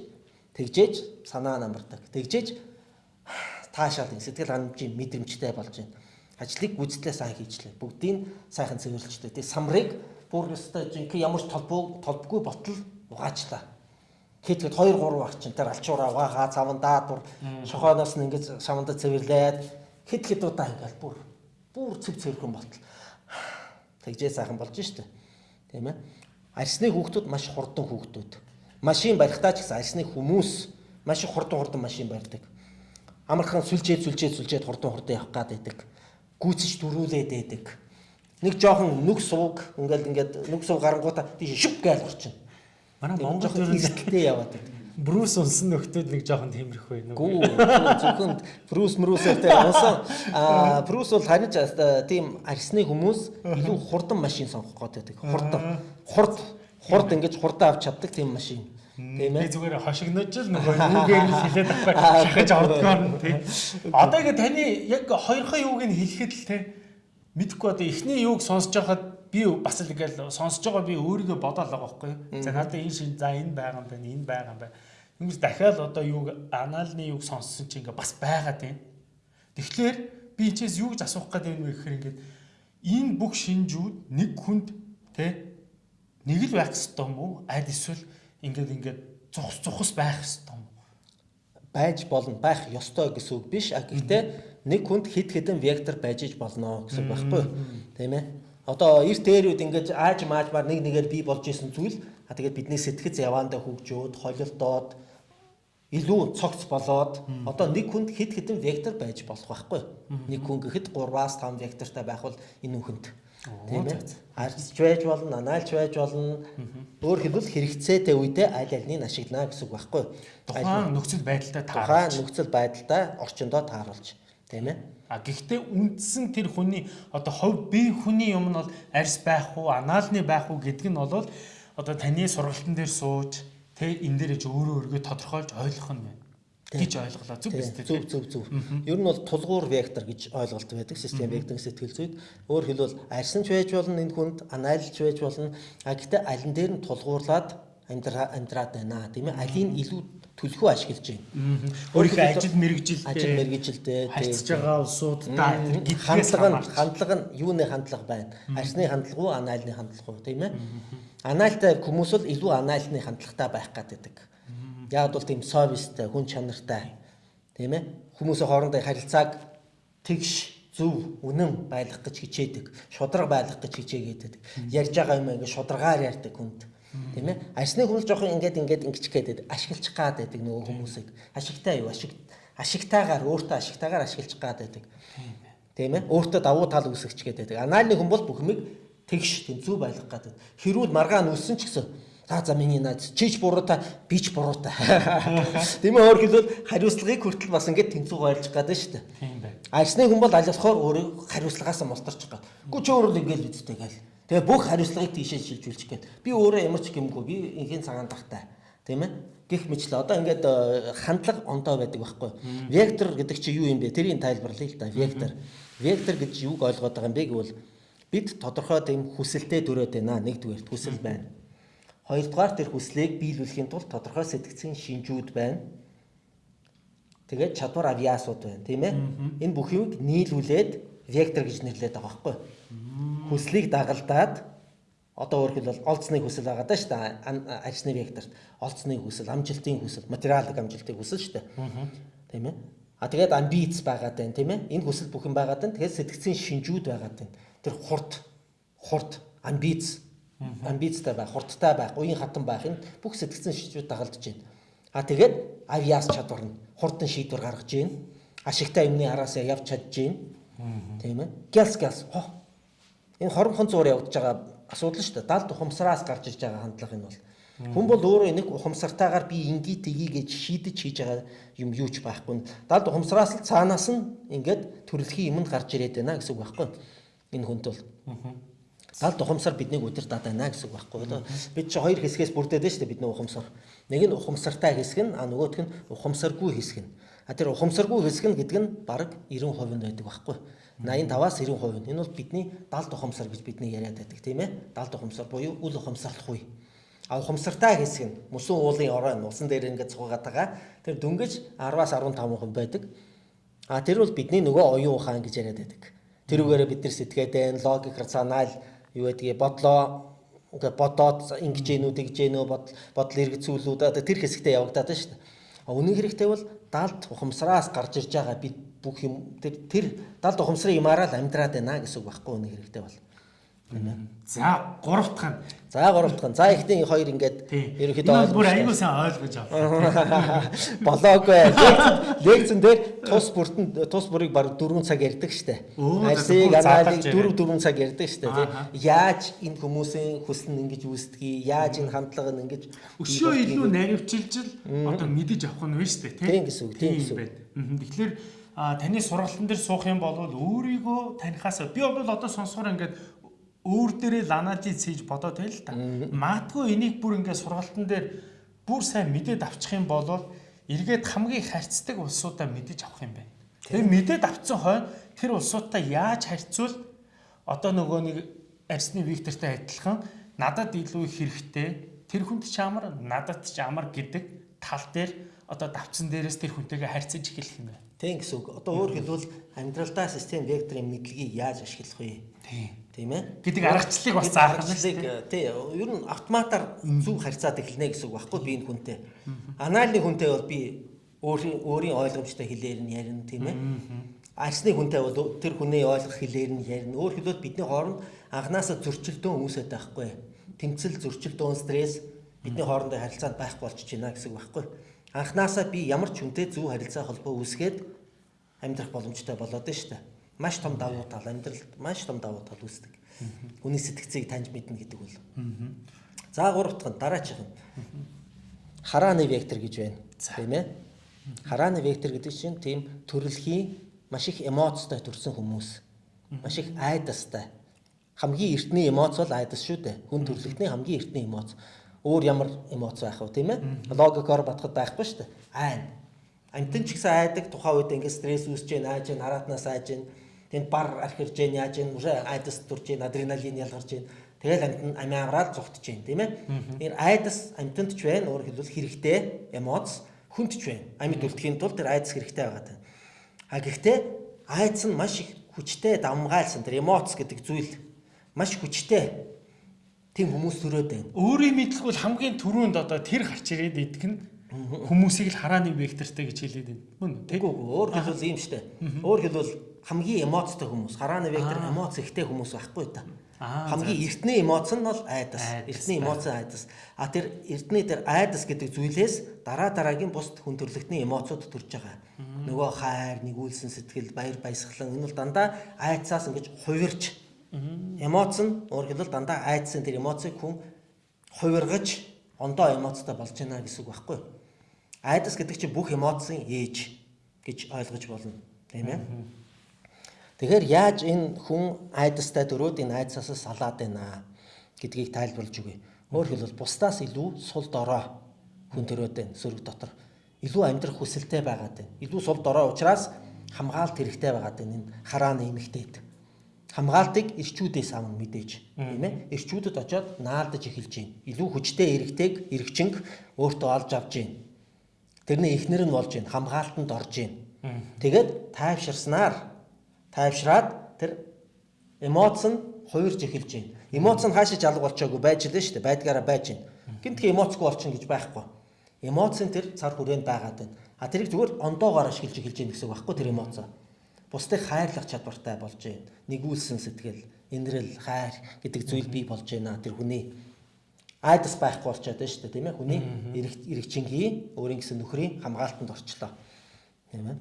B: тэгжээж санаа намардаг. Тэгжээж таашаал сэтгэл ханамжийн мэдрэмжтэй болж байна. Ажлыг гүйцэтлээ сайн хийжлээ. Бүгдийг сайхан цэвэрлжтэй. Тэгээ самрыг бүр өстой жинхэнэ ямар ч толбоо толбгүй ботл угаачлаа. Хэд хэд 2 3 баг чин тэр алчуураа угаагаа цавандаа бүр шохооноос нь ингэж шавандаа цэвэрлээд хэд хэд удаа ингээл бүр бүр цэв цэвэрхэн ботл. Тэгжээ сайхан болж штэ. Тийм ээ. Арсны хүүхдүүд маш хурдан хүүхдүүд. Машин барихтаа ч гэсэн арсны хүмүүс маш хурдан хурдан машин барьдаг. Амархан сүлжээд сүлжээд сүлжээд хурдан хурдан явах гад байдаг. Гүйцэж дөрүүлээд байдаг. Нэг жоохон нүг сууг ингээл ингээд нүг сууг гарангуудаа тийш шүп гээл орчин.
A: Манай Монгол ер нь
B: эргэлтээ яваад байдаг.
A: Брус унсан нөхдүүд нэг жоохон тиймэрхүү юм.
B: Гүү зөвхөн Брус мрустэй унсан. Аа Брус бол харин ч тийм арсны хүмүүс илүү хурдан машин сонгох гэдэг. Хурдан. Хурд хурд ингэж хурдан авч чаддаг тийм машин.
A: Тийм ээ. Би зүгээр хошигнож л нөгөө юугээр нь хэлээд авах (laughs) шахаж ордгоор нь тийм. (laughs) Одоо ингэ таны яг хоёрхан юуг нь хэлэхэд л тийм мэдхгүй одоо эхний юуг сонсож байхад би бас л ингээл сонсож байгаа би өөрийгөө бодоол байгаа байхгүй. За надад энэ шин за энэ байгаа юм байна, энэ байгаа юм байна. Хүмүүс дахиад одоо юуг аналны юуг сонссон чинь ингээ бас байгаа тийм. Тэгэхээр би энэчээс юу гэж асуух гээд байна вэ гэхээр ингээд энэ бүх шинжүүд нэг хүнд тэ нэг л байх ёстой юм уу? Аль эсвэл ингээд ингээд цухс цухс байх ёстой юм уу?
B: Байж болно, байх ёстой гэсэн үг биш. А гэхдээ нэг хүнд хид хідэн вектор байж иж болно гэсэн байхгүй? Тийм ээ. Одоо эрт дээрүүд ингээд ааж маажмаар нэг нэгээр бий болж исэн зүйл а тэгээд бидний сэтгэц яваандаа хөгжөөд, холилдоод илүү цогц болоод одоо нэг хүнд хэд хэдэн вектор байж болох байхгүй. Нэг хүн гэхэд 3-аас 5 вектортай байх бол энэ хүнд тийм ээ. Арч байж болно, анаалж байж болно. Өөр хэлбэл хэрэгцээтэй үедээ аль альнийг ашиглана гэсэн үг байхгүй.
A: Тухайн нөхцөл байдалтай
B: тааруулж. Тухайн нөхцөл байдалтай орчиндөө тааруулж тийм ээ.
A: А гэхдээ үндсэн тэр хүний одоо хувь бие хүний юм нь бол арьс байх уу, анаалны байх уу гэдг нь бол одоо таны сургалтын дээр сууж Тэ энэ дээрэж өөрөө өөргөө тодорхойлж ойлгох нь байна гэж ойлголоо зүг биз дээ
B: зүг зүг зүг. Ер нь бол тулгуур вектор гэж ойлголт байдаг систем вектор сэтгэл зүйд. Өөр хэлбэл арьсанч байж болно энэ хүнд анализч байж болно. А гэхдээ алин дээр нь тулгуурлаад амьдраад байна тийм ээ. Алийг илүү төлхөө ашиглаж байна.
A: Өөрийнхөө ажил мэрэгжилтэй
B: ажил мэрэгжилтэй
A: харьцаж байгаа улсуудтай
B: хандлага нь хандлага нь юуны хандлага байна? Арсны хандлага уу, анализны хандлага уу тийм ээ? Анаалтай хүмүүс бол илүү анаалны хандлагатай байх гэдэг. Яг бол тийм совистэй, хүн чанартай тийм ээ. Хүмүүсийн хоорондын харилцааг тэгш зөв үнэн байлгах гэж хичээдэг. Шудраг байлгах гэж хичээгээд. Ярьж байгаа юм ингээд шударгаар ярьдаг хүнд. Тийм ээ. Арсны хүмүүс жоохон ингээд ингээд ингэч гээд ашиглах гад байдаг нөгөө хүмүүсийг. Ашигтай юу? Ашиг ашигтайгаар өөртөө ашигтайгаар ашиглах гад байдаг. Тийм ээ. Өөртөө давуу тал үүсгэж гээд байдаг. Анаалны хүн бол бүх юмыг тэгш тийм зүв байлгах гэдэг. Хэрүүл маргаа нүссэн ч гэсэн за за миний наад чич буруутай бич буруутай. (laughs) Тийм ээ өөр хэлбэл хариуцлагыг хүртэл бас ингэж тэнцүү гойлж гадаг шүү дээ. Тийм бай. Арсны хүн бол аль болохоор өөрөө хариуцлагаас мултарч байгаа. Гү чи өөрөө ингэж үздэй гэл. Тэгээ бүх хариуцлагыг тийшээ шилжүүлчих гээд би өөрөө ямар ч гэмгүй би инхийн цагаан тахтай. Тийм ээ гих мэтлээ. Одоо ингээд э, хандлага ондоо байдаг байхгүй. Вектор гэдэг чи юу юм бэ? Тэрийг тайлбарлая л да. Вектор. Вектор гэж юуг ойлгоод байгаа юм бэ гэвэл бид тодорхой тийм хүсэлтэд төрөөд байна. Нэгдүгээр хүсэл байна. Хоёрдугаар тэр хүслийг биелүүлэхийн тулд тодорхой сэтгцийн шинжүүд байна. Тэгээд чадвар авьяасууд байна, тийм ээ. Энэ бүхийг нийлүүлээд вектор гэж нэрлэдэг байгаа байхгүй. Хүслийг дагалдаад одоо өөрөөр хэлбэл олцны хүсэл байгаа даа шүү дээ. Ажны векторт олцны хүсэл, амжилтын хүсэл, материалын амжилтын хүсэл шүү дээ. Тийм ээ. А тэгээд амбиц байгаад байна, тийм ээ. Энэ хүсэл бүх юм байгаад байна. Тэгээд сэтгцийн шинжүүд байгаад байна тэр хурд хурд амбиц амбицтай байх, хурдтай байх, уян хатан байх энэ бүх сэтгцэн шижүүд дагалдж байна. А тэгээд авиас чадвар нь хурдан шийдвэр гаргаж гин. Ашигтай юмны араасаа явж чадж гин. Тийм ээ. Гялс гялс. Хоо. Энэ хоромхон зуур явагдаж байгаа асуудал шүү дээ. Далд ухамсараас гарч иж байгаа хандлага энэ бол. Хүн бол өөрөө нэг ухамсартайгаар би ингээ тгий гэж шийдэж хийж байгаа юм юу ч байхгүй. Далд ухамсараас л цаанаас нь ингээд төрөлхийн юмд гарч ирээд байна гэсэн үг байхгүй. Энэ хүнд бол. Далд ухамсар биднийг өдөр дадана гэсэн үг байхгүй. Бид чи хоёр хэсгээс бүрдээд байна шүү дээ бидний ухамсар. Нэг нь ухамсартай хэсэг нь а нөгөөх нь ухамсаргүй хэсэг нь. А тэр ухамсаргүй хэсэг нь гэдэг нь бараг 90% нь байдаг байхгүй. 85-аас 90% нь. Энэ бол бидний далд ухамсар гэж бидний яриад байдаг тийм ээ. Далд ухамсар буюу үл ухамсарлах үе. А ухамсартай хэсэг нь мөсөн уулын орой нь усан дээр ингээд цугаад байгаа. Тэр дөнгөж 10-аас 15% байдаг. А тэр бол бидний нөгөө оюун ухаан гэж яриад байдаг. Тэрүүгээрээ бид нар сэтгээд байна, логик, рационал юу гэдгийг бодлоо ингээд бодоод ингэж гэнүү тэгж гэнүү бодол эргэцүүлүүд тэр хэсэгтээ явагдаад байна шүү дээ. Үнэн хэрэгтээ бол далд ухамсараас гарч ирж байгаа бид бүх юм тэр тэр далд ухамсарын юмараа л амьдраад байна гэсэн үг байхгүй үнэн хэрэгтээ бол.
A: За гурав дахь нь.
B: За гурав дахь нь. За ихний хоёр ингээд
A: ерөнхийдөө ойлгож бүр аягүй сайн ойлгож авсан. (laughs)
B: Болоогүй. Лекцэн дээр тус бүртэн тус бүрийг баг 4 цаг ярьдаг штэ. Арсыг аналиг 4 4 цаг ярьдаг штэ тий. Яаж энэ хүмүүсийн хүсэл нь ингэж үүсдгийг, яаж энэ хандлага нь ингэж
A: өшөө илүү наривчилж л одоо мэдэж авах нь вэ штэ тий.
B: Тийм гэсэн үг. Тийм гэсэн үг.
A: Тэгэхээр таны сургалтын дээр суух юм бол өөрийгөө танихаас би бол одоо сонсохоор ингээд өөр дээрээ ланаажи цээж бодоод байл та. Магадгүй энийг бүр ингээд сургалтын дээр бүр сайн мэдээд авчих юм бол эргээд хамгийн харьцдаг улсуудаа мэдэж авах юм байна. Тэгээ мэдээд авцсан хойно тэр улсуудаа яаж харьцуул одоо нөгөө нэг арсны Виктортай адилхан надад илүү хэрэгтэй тэр хүнд ч амар надад ч амар гэдэг тал дээр одоо давцсан дээрээс тэр хүнтэйгээ харьцаж эхэлэх юм байна.
B: Тийм гэсэн үг. Одоо өөр хэлбэл амьдралдаа систем векторын мэдлэгийг яаж ашиглах вэ?
A: Тийм
B: тийм ээ
A: гэдэг аргачлалыг бас заах
B: юм шүү дээ. Тий. Ер нь автоматар зөв харьцаад эхэлнэ гэсэн үг байхгүй би энэ хүнтэй. Анализны хүнтэй бол би өөрийн өөрийн ойлгомжтой хэлээр нь ярина тийм ээ. Арсны хүнтэй бол тэр хүний ойлгох хэлээр нь ярина. Өөр хэлбэл бидний хооронд анханасаа зөрчилдөөн хүмүүсэд байхгүй. Тэмцэл зөрчилдөөн стресс бидний хоорондын харилцаанд байхгүй болчихж байна гэсэн үг байхгүй. Анханасаа би ямар ч хүнтэй зөв харилцаа холбоо үүсгээд амьдрах боломжтой болоод байна шүү дээ маш том давуу тал амьдралд маш том давуу тал үүсдэг. Хүний сэтгцийг таньж мэднэ гэдэг бол. За гурав дахь нь дараачих нь. Харааны вектор гэж байна. Тийм ээ. Харааны вектор гэдэг чинь тийм төрөлхийн маш их эмоцтой төрсэн хүмүүс. Маш их айдастай. Хамгийн эртний эмоц бол айдас шүү дээ. Хүн төрлөختний хамгийн эртний эмоц. Өөр ямар эмоц байх вэ, тийм ээ? Логикоор батхад байхгүй шүү дээ. Айн. Амтэн ч гэсэн айдаг тухайн үед ингээд стресс үүсэж гэн, айж гэн, хараатнаас айж гэн Тэнд бар архирж гэн яаж гэн уже айдас турж гэн адреналин ялгарч гэн. Тэгэл амт амиараад зүгтж гэн тийм ээ. Тэр айдас амтанд ч байна өөр хэлбэл хэрэгтэй эмоц хүнд ч байна. Амьд үлдэхийн тулд тэр айдас хэрэгтэй байгаа тань. А гэхдээ айдас нь маш их хүчтэй давмгайлсан тэр эмоц гэдэг зүйл маш хүчтэй тийм хүмүүс төрөөд байна.
A: Өөрийн мэдлэг бол хамгийн түрүүнд одоо тэр гарч ирээд идэх нь хүмүүсийг л харааны вектортэй гэж хэлээд байна. Мөн
B: тийм. Өөр хэлбэл ийм штэ. Өөр хэлбэл хамгийн эмоцтой хүмүүс, харааны вектор эмоц ихтэй хүмүүс байхгүй та. Хамгийн эртний эмоц нь бол айдас. Эртний эмоц айдас. А тэр эртний тэр айдас гэдэг зүйлээс дараа дараагийн бус хүн төрлөختний эмоцууд төрж байгаа. Нөгөө хайр, нэгүүлсэн сэтгэл, баяр баясгалан энэ бол дандаа айдсаас ингэж хувирч эмоц нь өөр хэлбэл дандаа айдсан тэр эмоцыг хүн хувиргаж ондоо эмоцтой болж байна гэсэн үг байхгүй. Айдас гэдэг чинь бүх эмоцын ээж гэж ойлгож болно. Тийм ээ. Тэгэхээр яаж энэ хүн айдастай дөрөөд энэ айдсаас салаад байна гэдгийг тайлбарлаж өгье. Өөр хэлбэл бусдаас илүү сул дорой хүн төрөөд байна сөрөг дотор. Илүү амьдрах хүсэлтэй байгаад байна. Илүү сул дорой учраас хамгаалт хэрэгтэй байгаад байна энэ харааны эмэгтэйд. Хамгаалтыг ирчүүдээс авна мэдээж. Тийм ээ. Ирчүүдэд очиод наалдаж эхэлж байна. Илүү хүчтэй эрэгтэйг эргчинг өөртөө олж авч байна. Тэрний эхнэр нь болж байна. Хамгаалтанд орж байна. Тэгээд тайвширснаар тайвшраад тэр эмоц нь хуурж эхэлж байна. Эмоц нь хаашаа жалга болчоогүй байж лээ шүү дээ. Байдгаараа байж байна. Гинтхи эмоцгүй болчихно гэж байхгүй. Эмоцын тэр цар хүрээнд байгаад байна. А тэрийг зүгээр ондоогоор ашиглаж эхэлж байна гэсэн үг байхгүй тэр эмоцоо. Бусдыг хайрлах чадвартай болж байна. Нэгүүлсэн сэтгэл, инрэл, хайр гэдэг зүйл бий болж байна. Тэр хүний. айдас байхгүй болчиход байна шүү дээ тийм ээ. Хүний эрэг эрэгчингийн өөрийн гэсэн нөхрийн хамгаалтанд орчлоо. Тийм ээ.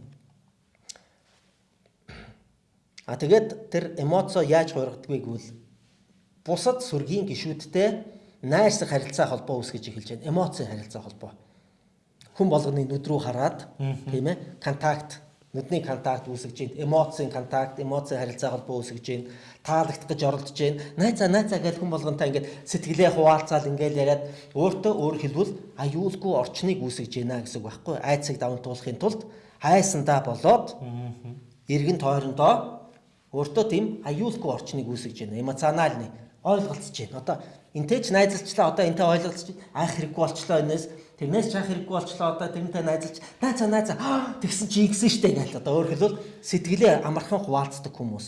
B: А тэгээд тэр эмоцо яаж хуургадгийг гэвэл бусад сүргийн гişүүдтэй найрсаг харилцаа холбоо үүсгэж эхэлж байна. Эмоцийн харилцаа холбоо. Хүн болгоны нүд рүү хараад тийм ээ контакт нүдний контакт үүсгэж байна эмоцийн контакт эмоцийн харилцаа холбоо үүсгэж байна таалагдах гэж оролдож байна найзаа найзаа гэж хүн болгонтой ингээд сэтгэлээ хуваалцаал ингээд яриад өөртөө өөр хэлбэл аюулгүй орчныг үүсгэж байна гэсэн үг байхгүй айцыг даван туулахын тулд хайсандаа болоод эргэн тойрондоо Өөртөө тийм аюулгүй орчныг үүсгэж байна. Эмоциональны ойлголцож байна. Одоо энтэй ч найзалчлаа одоо энтэй ойлголцож айх хэрэггүй болчлоо энэс тэрнээс ч айх хэрэггүй болчлоо одоо тэрнтэй найзалж найзаа найзаа тэгсэн чи игсэн штэ гэж одоо өөр хэлбэл сэтгэлээ амархан хуваалцдаг хүмүүс.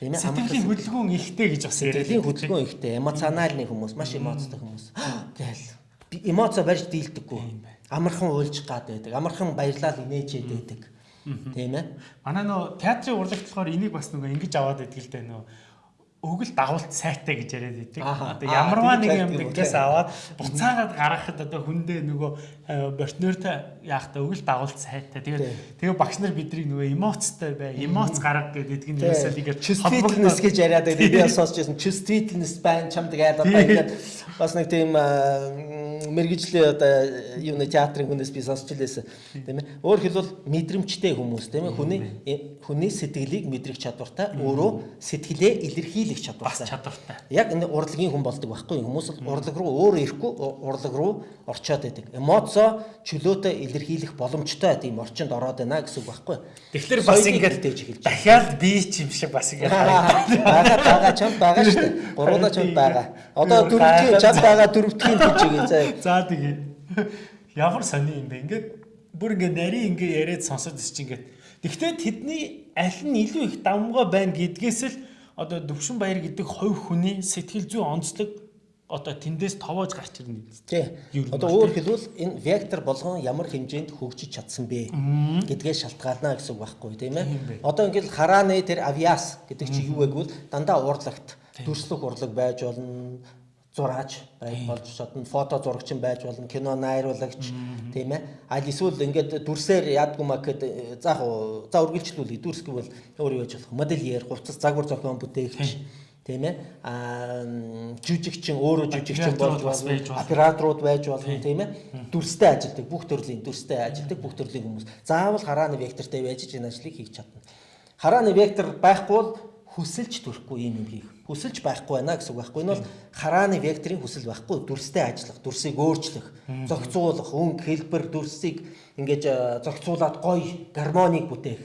A: Тийм ээ сэтгэлийн хөдөлгөөн ихтэй гэж бас
B: яриад. Сэтгэлийн хөдөлгөөн ихтэй, эмоциональны хүмүүс, маш эмоцтой хүмүүс. Гээл эмоцо барьж дийлдэггүй. Амархан уйлж гад байдаг. Амархан баярлал инээжээд байдаг. Тийм ээ.
A: Манай нөө театрын урлагт болохоор энийг бас нөгөө ингэж аваад идэл дээ нөө өгөл дагуулт сайтай гэж яриад байдаг. Одоо ямарваа нэг юм ингээс аваад буцаагаад гаргахад одоо хүндээ нөгөө партнертай яахта өгөл дагуулт сайтай. Тэгээд тэгээ багш нар бидрийг нөгөө эмоцтой бай, эмоц гарга гэдэг нь ерөөсөө тийгээр
B: чувствительнess гэж яриад байдаг. Би (laughs) сонсч байсан. Чувствительнess байна чамд гэдэг ингээд бас нэг тийм мэрэгжлийн одоо юуны театрын хүнээс би сонсч лээсэн. Тийм ээ. Өөр хэлбэл мэдрэмжтэй хүмүүс тийм ээ. Хүний хүний сэтгэлийг мэдрэх чадвартай, өөрөө сэтгэлээ илэрхийлэх чадвартай.
A: Чадвартай.
B: Яг энэ урлагийн хүн болдог байхгүй хүмүүс л урлаг руу өөр ирэхгүй урлаг руу орчоод байдаг. Эмоцо чөлөөтэй илэрхийлэх боломжтой тийм орчинд ороод байна гэсэн үг байхгүй.
A: Тэгэхээр бас ингээд дэж эхэлж. Дахиад би ч юм шиг бас ингээд
B: байгаа байгаа чам байгаа шүү дээ. Гуруула чам байгаа. Одоо дөрөвдгийн чам байгаа дөрөвдгийн igen заа.
A: За тэгээ. Ямар сони юм бэ? Ингээд бүр ингээд нарийн ингээд яриад сонсоод чи ингээд Гэхдээ тэдний аль нь илүү их давмгай байна гэдгээс л одоо Дөвшин Баяр гэдэг хувь хүний сэтгэл зүй онцлог одоо тэндээс товоож гарч ирнэ.
B: Тий. Одоо өөр хэлбэл энэ вектор болгон ямар хэмжээнд хөгжиж чадсан бэ гэдгээ шалтгаална гэсэн үг байхгүй тийм ээ. Одоо ингээл харааны тэр авиас гэдэг чи юу вэ гэвэл дандаа урлагт дүрслэх урлаг байж болно зураач болж чадна фото зурагч байж болно кино найруулагч тийм ээ. Аль эсвэл ингээд дүрсээр яадгүй маа гэхэд заах за үргэлжлүүлээ дүрс гэвэл өөр юу яж болох. Модельер хувцас загвар зохион бүтээгч тийм ээ. А жүжигчин өөрөө жүжигчин болж болно. операторууд байж болно тийм ээ. Дүрстэй ажилдаг бүх төрлийн дүрстэй ажилдаг бүх төрлийн хүмүүс. Заавал харааны вектортэй байж энэ ажлыг хийж чадна. Харааны вектор байхгүй бол хүсэлж төрөхгүй юм юм хийх. Хүсэлж байхгүй байна гэсэн үг байхгүй. Энэ бол харааны векторын хүсэл байхгүй. Дүрстэй ажиллах, дүрсийг өөрчлөх, зохицуулах, өнгө, хэлбэр, дүрсийг ингэж э, зохицуулаад гоё гармоныг бүтээх.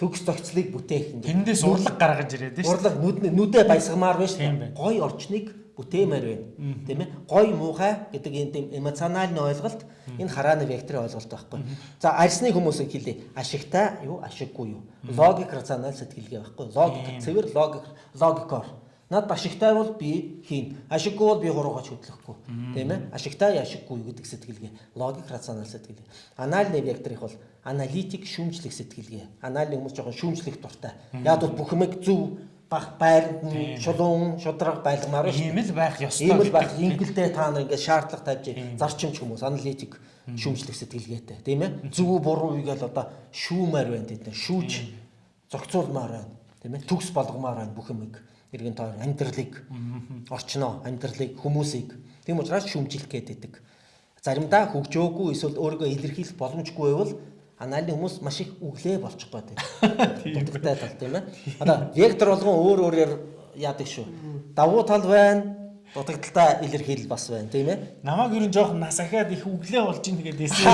B: Төгс зохицлыг бүтээх.
A: Тэндээс урлаг гаргаж ирээд
B: шүү. Урлаг нүдэ баясгамаар байна шүү. Гоё орчныг бүтээмээр байна. Тийм ээ. Гой муухай гэдэг энэ тийм эмоциональны ойлголт энэ харааны векторын ойлголт байхгүй. За арьсны хүмүүсийг хэлье. Ашигтай юу, ашиггүй юу? Логик рационал сэтгэлгээ байхгүй. Логик цэвэр логик логикоор. Над ашигтай бол би хийн. Ашиггүй бол би хуруугаач хөдлөхгүй. Тийм ээ. Ашигтай ашиггүй гэдэг сэтгэлгээ. Логик рационал сэтгэлгээ. Анализны векторыг бол аналитик шүүмжлэх сэтгэлгээ. Анализ хүмүүс жоохон шүүмжлэх дуртай. Яг бол бүх юмыг зөв бах байранд шулуун шудраг байлгамаар
A: шүү. Ийм л байх ёстой.
B: Ийм л байх. Ингэлдээ та нар ингээд шаардлага тавьж зарчимч хүмүүс аналитик шүүмжлэх сэтгэлгээтэй тийм ээ. Зөв буруу үгээл одоо шүүмээр байна тэд нар. Шүүж зохицуулмаар байна. Тийм ээ. Төгс болгомоор байна бүх юмыг. Иргэн тоор амьдралыг орчноо, амьдралыг, хүмүүсийг. Тийм учраас шүүмжлэх гэдэг. Заримдаа хөгжөөгүй эсвэл өөрийгөө илэрхийлэх боломжгүй байвал анализны хүмүүс маш их өглөө болчих гээд байна. (laughs) Дутагтай тал тийм ээ. Одоо вектор болгон өөр өөрөөр яадаг шүү. Давуу тал байна. Дутагдaltaа илэрхийлэл бас байна тийм ээ.
A: Намайг ер нь жоохон нас ахаад их өглөө болж ийн тэгээд (laughs) эсээ.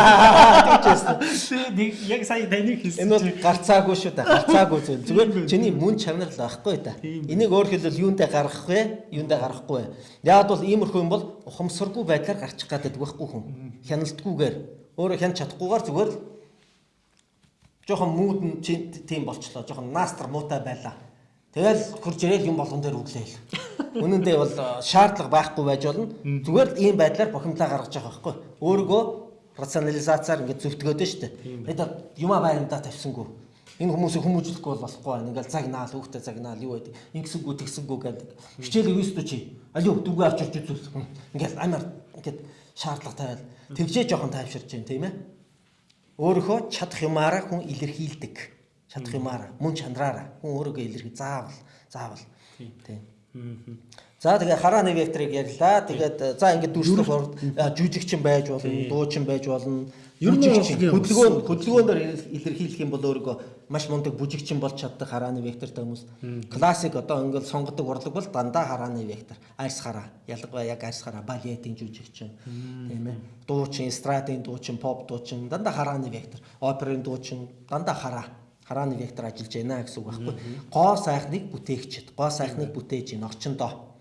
A: Яг сая таны хэлсэн.
B: Энэ бол гарцаагүй шүү дээ. Гарцаагүй зүйл. (laughs) Зүгээр чиний мөн чанар л байхгүй да. Энийг өөр хэлбэл юундэ гаргах вэ? Юундэ гарахгүй вэ? Яг бол иймэрхүү юм бол ухамсаргүй байдлаар гарчих гадаг байхгүй хүн. Хяналтгүйгээр өөрөө хянч чадахгүйгээр зүгээр л жоохон мууд нь тийм болчлоо. Жоохон наастар муутай байлаа. Тэгэл хурж ирээл юм болгон дээр үглээл. (laughs) Үнэн дээр бол э, шаардлага байхгүй байж болно. Зүгээр л ийм байдлаар бохимлаа гаргаж байгаа байхгүй. Өөрийгөө рационализацаар ингээд зөвтгөөд нь штэ. Тэгээд юмаа байрандаа тавьсангүй. Энэ хүмүүсийг хүмүүжлэхгүй бол болохгүй байна. Ингээл загнаал, хүүхдээ загнаал юу байдаг. Ингэсэнгүү тэгсэнгүү гэдэг. Хичээл өстө чи. Алуу дүнгээ авч ирж үзүүл. Ингээл амар ингээд шаардлага тавиал. Тэгжээ жоохон тайвширч जैन тийм ээ. Өөрөөхөө чадах юмараа хүн илэрхийлдэг. Чадах юмараа, мөн чанараараа хүн өөрийгөө илэрхий. Заавал, заавал. Тийм. За тэгээ харааны векторыг ярьлаа. Тэгээд за ингээд дүүслэх жүжигчин байж болно, дуучин байж болно.
A: Ер нь
B: хөдөлгөөн хөдөлгөөнөөр илэрхийлэх юм бол өөрийгөө маш мундаг бүжигчин болж чаддаг харааны вектортай хүмүүс. Классик одоо ингээд сонгодог урлаг бол дандаа харааны вектор. Арьс хараа. Ялангуяа яг арьс хараа балетын жүжигчин. Тийм ээ. Дуучин, эстрадын дуучин, поп дуучин дандаа харааны вектор. Оперын дуучин дандаа хараа харааны вектор ажиллаж байна гэсэн үг байхгүй. Гоо сайхныг бүтээгчд, гоо сайхныг бүтээж ийн орчиндоо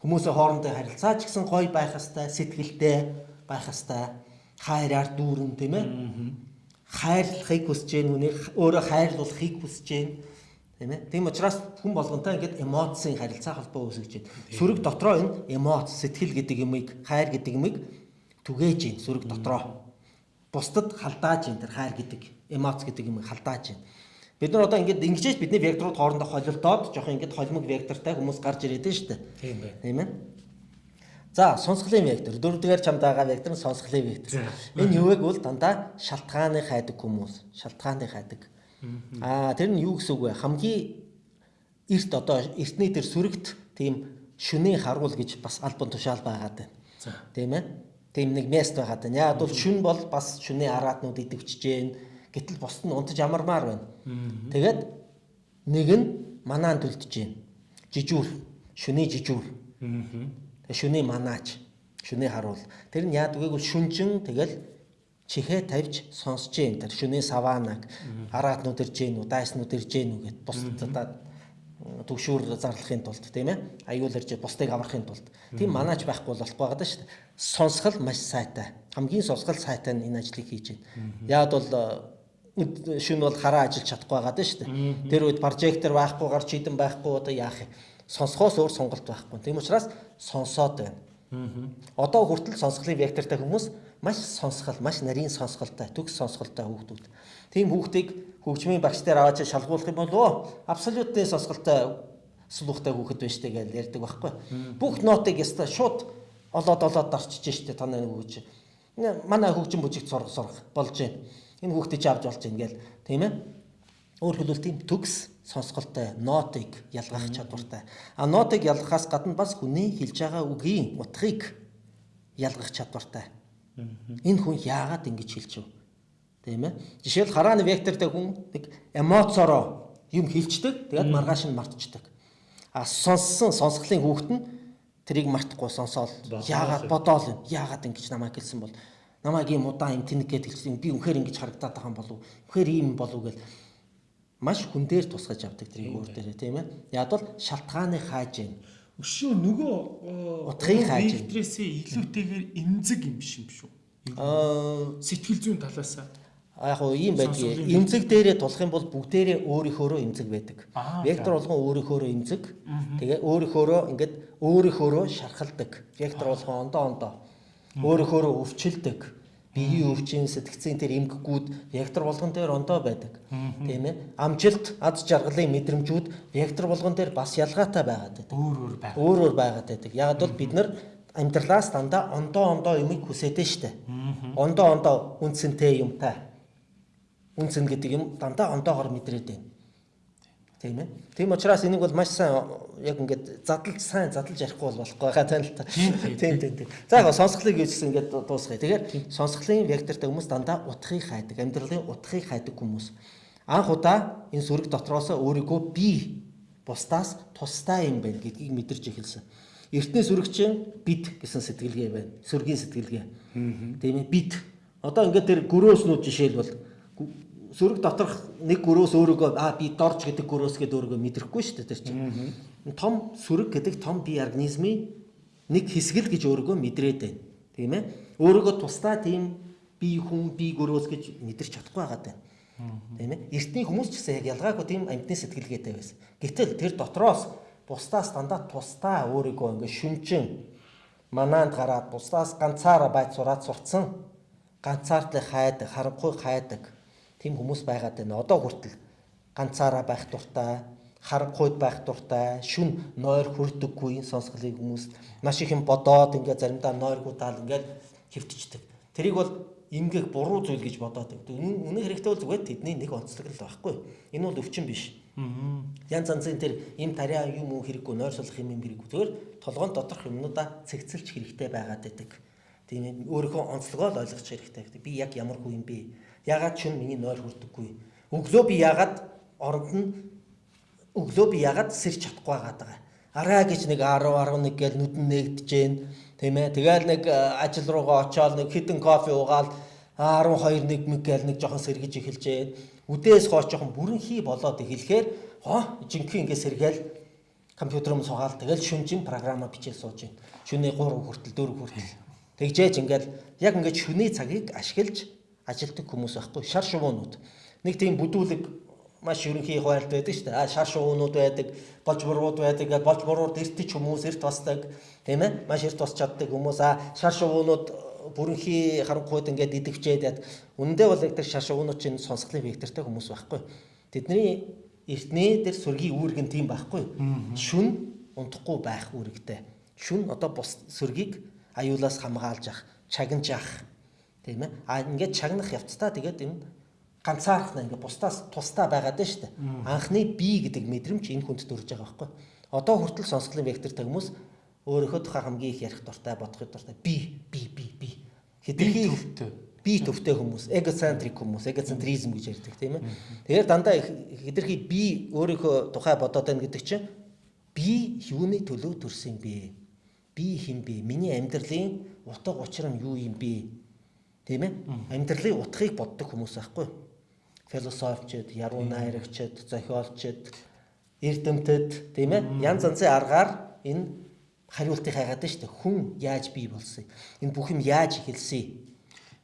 B: Хүмүүсийн хоорондоо харилцаа ч гэсэн гоё байх хэвээр, сэтгэлтэй байх хэвээр, хайраар дүүрэн тийм ээ. Хайрлахыг хүсэж гэн үнийг өөрөө хайрлуулахыг хүсэж гэн тийм ээ. Тийм учраас хүн болгонтой ингээд эмоцийн харилцаа холбоо үүсгэж байна. Сүрэг дотроо энэ эмоц, сэтгэл гэдэг юмыг, хайр гэдэг юмыг түгээж гин сүрэг дотроо. Бусдад халдааж гин тэр хайр гэдэг эмоц гэдэг юмыг халдааж гин. Бид нар одоо ингээд ингэж бидний векторууд хоорондоо холилдоод жоох ингээд холимог вектортай хүмүүс гарч ирээд байна шүү дээ.
A: Тийм бай.
B: Тийм ээ. За сонсголын вектор дөрөвдүгээр чамд байгаа вектор нь сонсголын вектор. Энэ юу вэ гэвэл дандаа шалтгааны хайдаг хүмүүс, шалтгааны хайдаг. Аа тэр нь юу гэсэн үг вэ? Хамгийн эрт одоо эртний тэр сүрэгт тийм шүний харуул гэж бас альбом тушаал байгаад байна. Тийм ээ. Тийм нэг мест байгаад байна. Яг бол шүн бол бас шүний араатнууд идэвчж जैन Гэтэл бусд нь унтаж амармаар байна. Тэгээд нэг нь манаан төлдөж байна. Жижүүр, шүний жижүүр. Тэгээ шүний манаач шүний харуул. Тэр нь яадгүй шүнжин тэгэл чихээ тавьж сонсож юм тэр шүний саванаг. Араатнууд ирж гин үү дайснууд ирж гин үү гэд бусдад төгшүүр зарлахын тулд тийм ээ? Аюулэрж бусдыг аврахын тулд. Тийм манаач байхгүй болохгүй байгаа шүү дээ. Сонсгол маш сайтай. Хамгийн сонсгол сайтай нь энэ ажлыг хийж байна яад бол э, шүн бол хараа ажиллаж чадахгүй байгаа шүү дээ. Тэр үед прожектор байхгүй гарч идэн байхгүй одоо яах юм Сонсохоос өөр сонголт байхгүй. Тийм учраас сонсоод байна. Одоо хүртэл сонсголын вектортай хүмүүс маш сонсгол, маш нарийн сонсголтой, төгс сонсголтой хүүхдүүд. Тийм хүүхдийг хөгжмийн багш дээр аваад шалгуулах юм бол оо абсолютны сонсголтой сулуухтай хүүхэд байна штэ гэж ярьдаг байхгүй. Бүх нотыг яста шууд олоод олоод дарчиж штэ танай хүүхэж. Манай хөгжим бүжигт сурах сурах болж байна Энэ хүүхдээ чи авч болж байна гээл тийм ээ. Өөр хэлбэл тийм төгс сонсголтой нотыг ялгах чадвартай. А нотыг ялгахаас гадна бас хүний хэлж байгаа үгийн утгыг ялгах чадвартай. Энэ хүн яагаад ингэж хэлж вэ? Тийм ээ. Жишээл харааны вектортэй хүн нэг эмоцороо юм хэлцдэг. Тэгээд маргааш нь мартчихдаг. А сонссон сонсголын хүүхэд нь тэрийг мартахгүй сонсоол яагаад бодоол юм. Яагаад ингэж намайг хэлсэн бол намайг ийм удаан юм тэнэг гэж хэлсэн би үнэхээр ингэж харагдаад байгаа юм болов үнэхээр ийм болов гэл маш хүн дээр тусгаж авдаг тэрийг өөр дээрээ тийм ээ. Яг бол шалтгааны хааж байна
A: өшөө нөгөө
B: утгыг хааж байна
A: векторээсээ илүүтэйгээр эмзэг юм юм шүү аа сэтгэл зүйн талаасаа.
B: яг уу ийм байдгийг эмзэг дээрээ тулах юм бол бүгдээрээ өөрийнхөөрөө эмзэг байдаг. Вектор болгон өөрийнхөөрөө эмзэг. Тэгээ өөрийнхөөрөө ингээд өөрийнхөөрөө шархалдаг. Вектор болгон ондоо ондоо. Өөрөөхөөрөө өвчлөдөг биеийн өвчин сэтгцийн тэр эмгэгүүд вектор болгон дээр ондоо байдаг. Тийм ээ. Амжилт, аз жаргалын мэдрэмжүүд вектор болгон дээр бас ялгаатай байгаад байдаг.
A: Өөр өөр байгаад.
B: Өөр өөр байгаад байдаг. Яг бол бид нар амьдралаас дандаа ондоо ондоо юмыг хүсэдэж штэ. Ондоо ондоо үнцэнтэй юмтай. Үнцэн гэдэг юм дандаа ондоогоор мэдрээд байна. Тийм ээ. Тийм учраас энийг бол маш сайн яг ингээд задлж сайн задлж ярихгүй бол болохгүй байгаа тань л та. Тийм тийм тийм. За яг сонсголыг юусэн ингээд дуусгая. Тэгэхээр сонсголын вектортай хүмүүс дандаа утгыг хайдаг. Амьдралын утгыг хайдаг хүмүүс. Анх удаа энэ сүрэг дотроос өөрийгөө би бусдаас тустай юм байна гэдгийг мэдэрч эхэлсэн. Эртний сүрэгчин бид гэсэн сэтгэлгээ байна. Сүргийн сэтгэлгээ. Тийм ээ бид. Одоо ингээд тэр гөрөөснүүд жишээлбэл сүрэг доторх нэг гөрөөс өөрийгөө аа би дорж гэдэг гөрөөс гэдэг өөрийгөө мэдрэхгүй шүү дээ тэр чинь. Том сүрэг гэдэг том бие организмын нэг хэсэг л гэж өөрийгөө мэдрээд байна. Тийм ээ. Өөрийгөө тусдаа тийм би хүн би гөрөөс гэж мэдэрч чадахгүй байгаад байна. Тийм ээ. Эртний хүмүүс ч гэсэн яг ялгаагүй тийм амьтны сэтгэлгээтэй байсан. Гэтэл тэр дотроос бусдаас дандаа тусдаа өөрийгөө ингээ шүнжин манаанд гараад бусдаас ганцаараа байж сураад сурцсан ганцаардлыг хайдаг, харанхуй хайдаг тийм хүмүүс байгаад байна. Одоо хүртэл ганцаараа байх дуртай, харанхуйд байх дуртай, шүн нойр хүрдэггүй сонсголыг хүмүүс маш их юм бодоод ингээд заримдаа нойргүй таал ингээд хөвтчихдэг. Тэрийг бол эмгэг буруу зүйл гэж бодоод байдаг. Үнэн хэрэгтэй бол зүгээр тэдний нэг онцлог л байхгүй. Энэ бол өвчин биш. Янз янзын тэр им тариа юм уу хэрэггүй нойр сулах юм юм хэрэггүй. Зүгээр толгойн доторх юмнуудаа цэгцэлж хэрэгтэй байгаад байдаг. Тийм ээ өөрийнхөө онцлогоо л ойлгох хэрэгтэй. Би яг ямар хүн юм бэ? Ягаад ч юм миний нойр хүрдэггүй. Өглөө би ягаад оронд нь өглөө би ягаад сэрч чадахгүй байгаа. Араа гэж нэг 10 11 гээл нүдэн нэгдэж гэн тийм ээ. Тэгэл нэг ажил руугаа очиод нэг хитэн кофе уугаал 12 1 мэг гээл нэг жоохон сэргэж эхэлж гэн. Үдээс хооч жоохон бүрэн хий болоод эхлэхээр хоо жинхэнэ ингэ сэргээл компьютер руу суугаал тэгэл шүнжин програма бичээ сууж гэн. Шүний 3 хүртэл 4 хүртэл. Тэгжээж ингээл яг ингээд шүний цагийг ашиглаж ажилтдаг хүмүүс байхгүй шар шувуунууд. Нэг тийм бүдүүлэг маш ерөнхий хуваалт байдаг шүү дээ. А шар шуунууд байдаг, болж бурууд байдаг. Болж бурууд эртч хүмүүс эрт басдаг. Тийм ээ? Маш эрт бас чаддаг хүмүүс. А шар шуунууд бүрэнхий харанхуйд ингээд идэгчээд яд. Үндэ бол яг тэр шар шуунууд чинь сонсголын вектортай хүмүүс байхгүй. Тэдний эртний тэр сүргийн үүрэг нь тийм байхгүй. Шүн унтахгүй байх үүрэгтэй. Шүн одоо бус сүргийг аюулаас хамгаалж ах, чагнаж ах. Тийм ээ? А ингээд чагнах явцдаа тэгээд энэ ганцаарх нь ингээ бусдаас тусдаа байгаад байна шүү дээ. Анхны би гэдэг мэдрэмж энэ хүнд төрж байгаа байхгүй. Одоо хүртэл сонсголын вектортай хүмүүс өөрийнхөө тухай хамгийн их ярих дуртай, бодохын дуртай би, би, би, би.
A: Хэдэрхий төвтэй.
B: Би төвтэй хүмүүс, эгоцентрик хүмүүс, эгоцентризм гэж ярьдаг тийм ээ. Тэгэхээр дандаа хэдэрхий би өөрийнхөө тухай бодоод байна гэдэг чинь би юуны төлөө төрсөн бэ? Би хэн бэ? Миний амьдралын утга учир нь юу юм бэ? Тийм ээ? Амьдралын утгыг боддог хүмүүс байхгүй юу? философичд, яруу найрагчд, зохиолчд, эрдэмтэд тийм ээ янз янзын аргаар энэ хариултыг хайгаад байна шүү дээ. Хүн яаж бий болсон? Энэ бүх юм яаж эхэлсэн?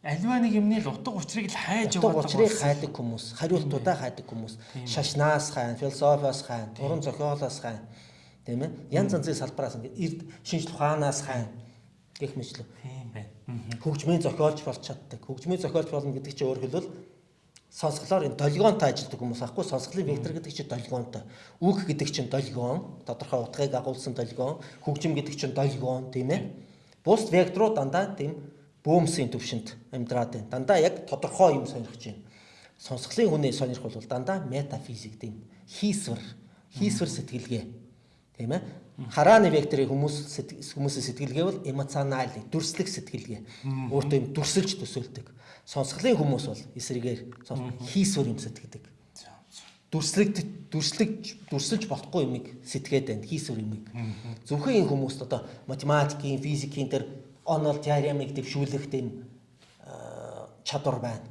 A: Альва нэг юмны л утга учирыг л хайж
B: яваад байгаа. Утга учирыг хайдаг хүмүүс, хариултуудаа хайдаг хүмүүс, шашнаас хайн, философиос хайн, уран зохиолоос хайн, тийм ээ? Янз янзын салбараас ингээд эрд шинжлэх ухаанаас хайн гэх мэтлээ. Хөгжмийн зохиолч болж чаддаг. Хөгжмийн зохиолч болно гэдэг чинь өөр хэлбэл сонсголоор энэ долгионтой ажилладаг хүмүүс аахгүй сонсголын вектор гэдэг чинь долгионтой. Үг гэдэг чинь долгион, тодорхой утгыг агуулсан долгион, хөгжим гэдэг чинь долгион тийм ээ. Бус векторууд дандаа тийм бөөмсийн төвшөнд амьдраад байна. Дандаа яг тодорхой юм сонирхож байна. Сонсголын хүний сонирх бол дандаа метафизик тийм хийсвэр, хийсвэр сэтгэлгээ. Тийм ээ. Харааны векторын хүмүүс хүмүүсийн сэтгэлгээ бол эмоционал, дүрслэх сэтгэлгээ. Өөртөө юм дүрсэлж төсөөлдөг Сонсголын хүмүүс бол эсрэгээр хийсвэр юм сэтгэдэг. Дүрслэг дүрслэг дүрсэлж болохгүй юмыг сэтгээд байна хийсвэр юмыг. Зөвхөн энэ хүмүүст одоо математикийн, физикийн тэр онол теоремыг дэвшүүлэх тийм чадвар байна.